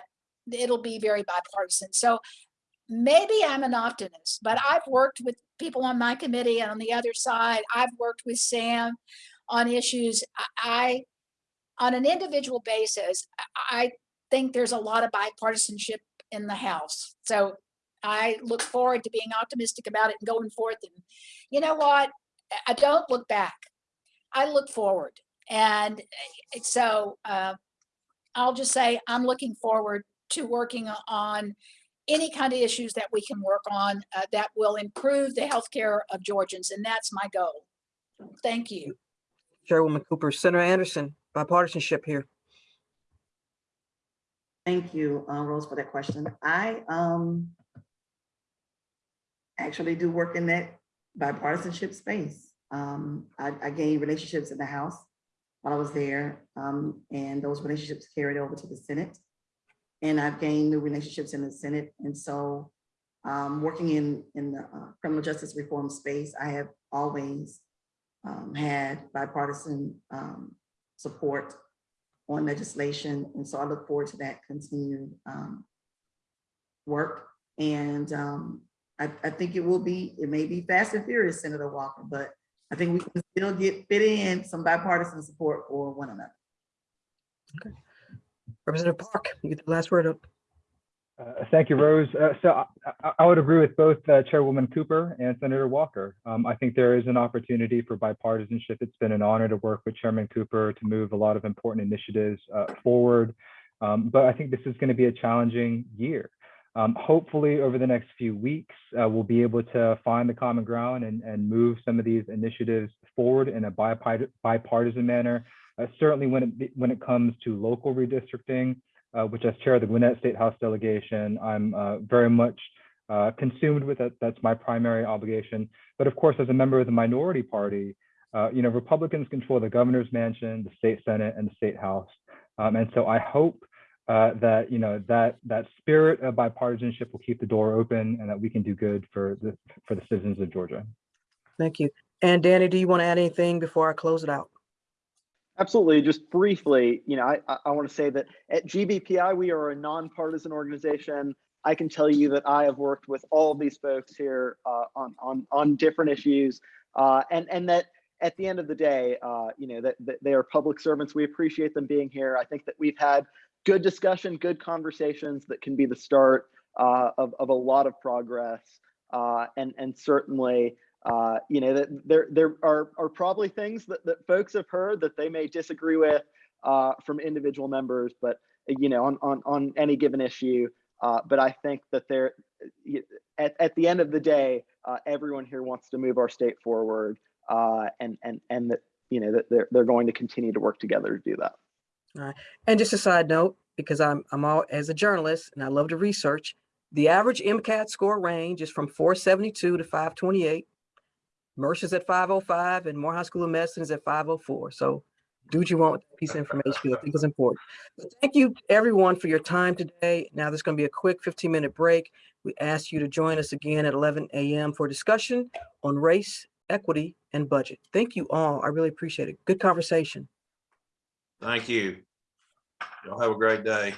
it'll be very bipartisan. So maybe I'm an optimist, but I've worked with people on my committee and on the other side. I've worked with Sam on issues. I, on an individual basis, I think there's a lot of bipartisanship in the House. So I look forward to being optimistic about it and going forth. And you know what? I don't look back. I look forward. And so uh, I'll just say I'm looking forward to working on any kind of issues that we can work on uh, that will improve the health care of Georgians. And that's my goal. Thank you. Chairwoman Cooper, Senator Anderson, bipartisanship here. Thank you, uh, Rose, for that question. I um actually do work in that bipartisanship space. Um, I, I gained relationships in the House while I was there, um, and those relationships carried over to the Senate. And I've gained new relationships in the Senate. And so um, working in, in the uh, criminal justice reform space, I have always um, had bipartisan um, support on legislation. And so I look forward to that continued um, work. And um, I, I, think it will be, it may be fast and furious, Senator Walker, but I think we can still get fit in some bipartisan support for one another. Okay. Representative Park, you get the last word up. Uh, thank you, Rose. Uh, so I, I, would agree with both uh, Chairwoman Cooper and Senator Walker. Um, I think there is an opportunity for bipartisanship. It's been an honor to work with Chairman Cooper to move a lot of important initiatives uh, forward. Um, but I think this is going to be a challenging year. Um, hopefully, over the next few weeks, uh, we'll be able to find the common ground and, and move some of these initiatives forward in a bipartisan manner. Uh, certainly, when it when it comes to local redistricting, uh, which as chair of the Gwinnett State House delegation, I'm uh, very much uh, consumed with it. That's my primary obligation. But of course, as a member of the minority party, uh, you know, Republicans control the governor's mansion, the state senate, and the state house. Um, and so I hope uh, that you know that that spirit of bipartisanship will keep the door open, and that we can do good for the for the citizens of Georgia. Thank you. And Danny, do you want to add anything before I close it out? Absolutely. Just briefly, you know, I, I want to say that at GBPI, we are a nonpartisan organization. I can tell you that I have worked with all of these folks here uh, on, on, on different issues uh, and, and that at the end of the day, uh, you know, that, that they are public servants. We appreciate them being here. I think that we've had good discussion, good conversations that can be the start uh, of, of a lot of progress. Uh, and, and certainly, uh, you know, that there, there are, are probably things that, that folks have heard that they may disagree with uh, from individual members, but, you know, on, on, on any given issue. Uh, but I think that there, at, at the end of the day, uh, everyone here wants to move our state forward uh, and, and, and that, you know, that they're, they're going to continue to work together to do that. And just a side note, because I'm, I'm all, as a journalist and I love to research, the average MCAT score range is from four seventy-two to five twenty-eight. Mercer's at five oh five and Morehouse School of Medicine is at five oh four. So do what you want with that piece of information. I think it's important. Thank you everyone for your time today. Now there's going to be a quick fifteen minute break. We ask you to join us again at eleven AM for discussion on race, equity and budget. Thank you all. I really appreciate it. Good conversation. Thank you. Y'all have a great day.